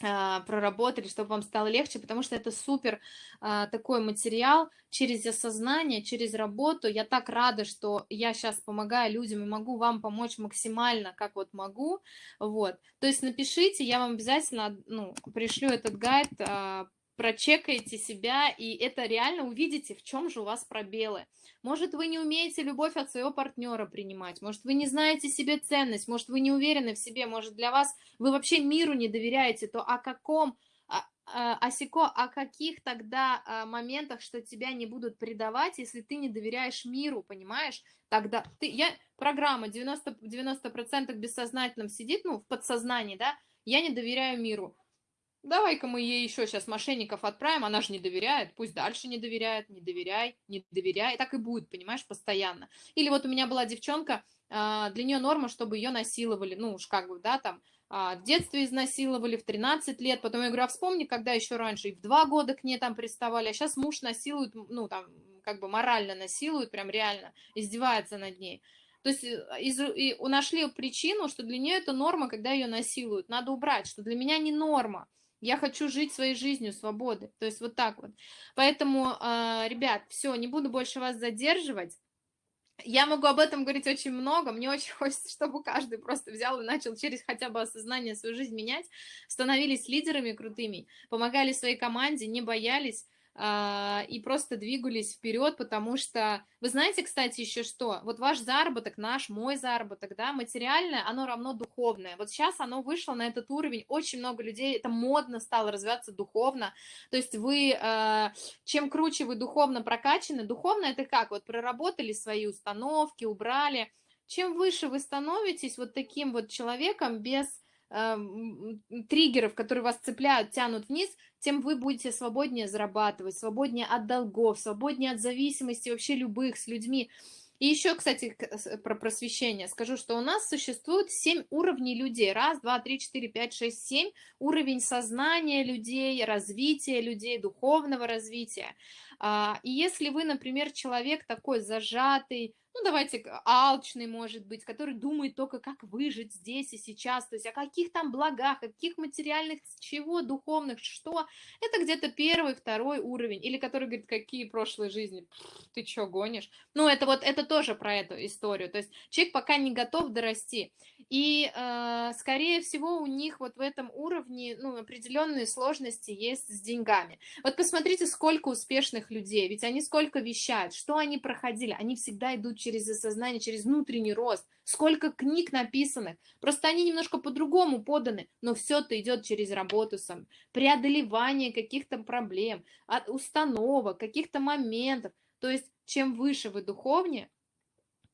проработали, чтобы вам стало легче, потому что это супер а, такой материал через осознание, через работу. Я так рада, что я сейчас помогаю людям и могу вам помочь максимально, как вот могу. Вот. То есть напишите, я вам обязательно ну, пришлю этот гайд а, прочекаете себя, и это реально увидите, в чем же у вас пробелы. Может, вы не умеете любовь от своего партнера принимать, может, вы не знаете себе ценность, может, вы не уверены в себе, может, для вас вы вообще миру не доверяете, то о каком Асико, о каких тогда а, моментах, что тебя не будут предавать, если ты не доверяешь миру, понимаешь? Тогда ты, я, программа 90%, 90 бессознательном сидит, ну, в подсознании, да, я не доверяю миру давай-ка мы ей еще сейчас мошенников отправим, она же не доверяет, пусть дальше не доверяет, не доверяй, не доверяй, так и будет, понимаешь, постоянно. Или вот у меня была девчонка, а, для нее норма, чтобы ее насиловали, ну уж как бы, да, там, а, в детстве изнасиловали, в 13 лет, потом я говорю, а вспомни, когда еще раньше и в 2 года к ней там приставали, а сейчас муж насилует, ну там, как бы морально насилует, прям реально, издевается над ней. То есть э, из, и нашли причину, что для нее это норма, когда ее насилуют. Надо убрать, что для меня не норма. Я хочу жить своей жизнью свободы. То есть вот так вот. Поэтому, э, ребят, все, не буду больше вас задерживать. Я могу об этом говорить очень много, мне очень [laughs] хочется, чтобы каждый просто взял и начал через хотя бы осознание свою жизнь менять, становились лидерами крутыми, помогали своей команде, не боялись, а, и просто двигались вперед, потому что, вы знаете, кстати, еще что, вот ваш заработок, наш, мой заработок, да, материальное, оно равно духовное, вот сейчас оно вышло на этот уровень, очень много людей, это модно стало развиваться духовно, то есть вы, а, чем круче вы духовно прокачаны, духовно это как, вот проработали свои установки, убрали, чем выше вы становитесь вот таким вот человеком без э, триггеров, которые вас цепляют, тянут вниз, тем вы будете свободнее зарабатывать, свободнее от долгов, свободнее от зависимости вообще любых с людьми. И еще, кстати, про просвещение скажу, что у нас существует 7 уровней людей. Раз, два, три, четыре, пять, шесть, семь. Уровень сознания людей, развития людей, духовного развития. А, и если вы, например, человек такой зажатый, ну, давайте, алчный, может быть, который думает только, как выжить здесь и сейчас, то есть о каких там благах, о каких материальных, чего, духовных, что, это где-то первый, второй уровень, или который говорит, какие прошлые жизни, ты что, гонишь? Ну, это вот, это тоже про эту историю, то есть человек пока не готов дорасти, и, э, скорее всего, у них вот в этом уровне, ну, определенные сложности есть с деньгами. Вот посмотрите, сколько успешных людей, ведь они сколько вещают, что они проходили, они всегда идут через осознание, через внутренний рост, сколько книг написанных, просто они немножко по-другому поданы, но все это идет через работу сам, преодолевание каких-то проблем, установок, каких-то моментов, то есть чем выше вы духовнее,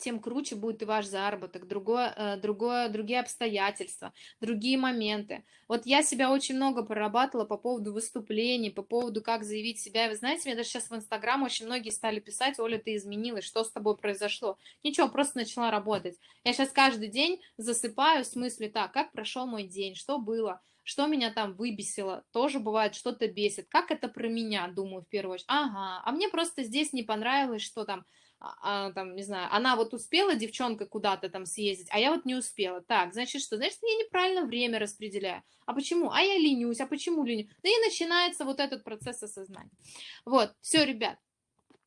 тем круче будет и ваш заработок, другое, э, другое, другие обстоятельства, другие моменты. Вот я себя очень много прорабатывала по поводу выступлений, по поводу, как заявить себя. И вы знаете, мне даже сейчас в Инстаграм очень многие стали писать, Оля, ты изменилась, что с тобой произошло? Ничего, просто начала работать. Я сейчас каждый день засыпаю в смысле так, как прошел мой день, что было, что меня там выбесило, тоже бывает, что-то бесит. Как это про меня, думаю, в первую очередь. Ага, а мне просто здесь не понравилось, что там а, там, не знаю, она вот успела, девчонка, куда-то там съездить, а я вот не успела. Так, значит что? Значит, я неправильно время распределяю. А почему? А я ленюсь, а почему ленюсь? Да и начинается вот этот процесс осознания. Вот, все, ребят,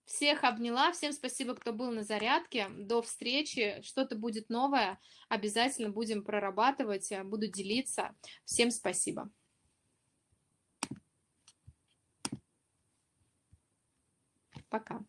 всех обняла, всем спасибо, кто был на зарядке, до встречи, что-то будет новое, обязательно будем прорабатывать, буду делиться. Всем спасибо. Пока.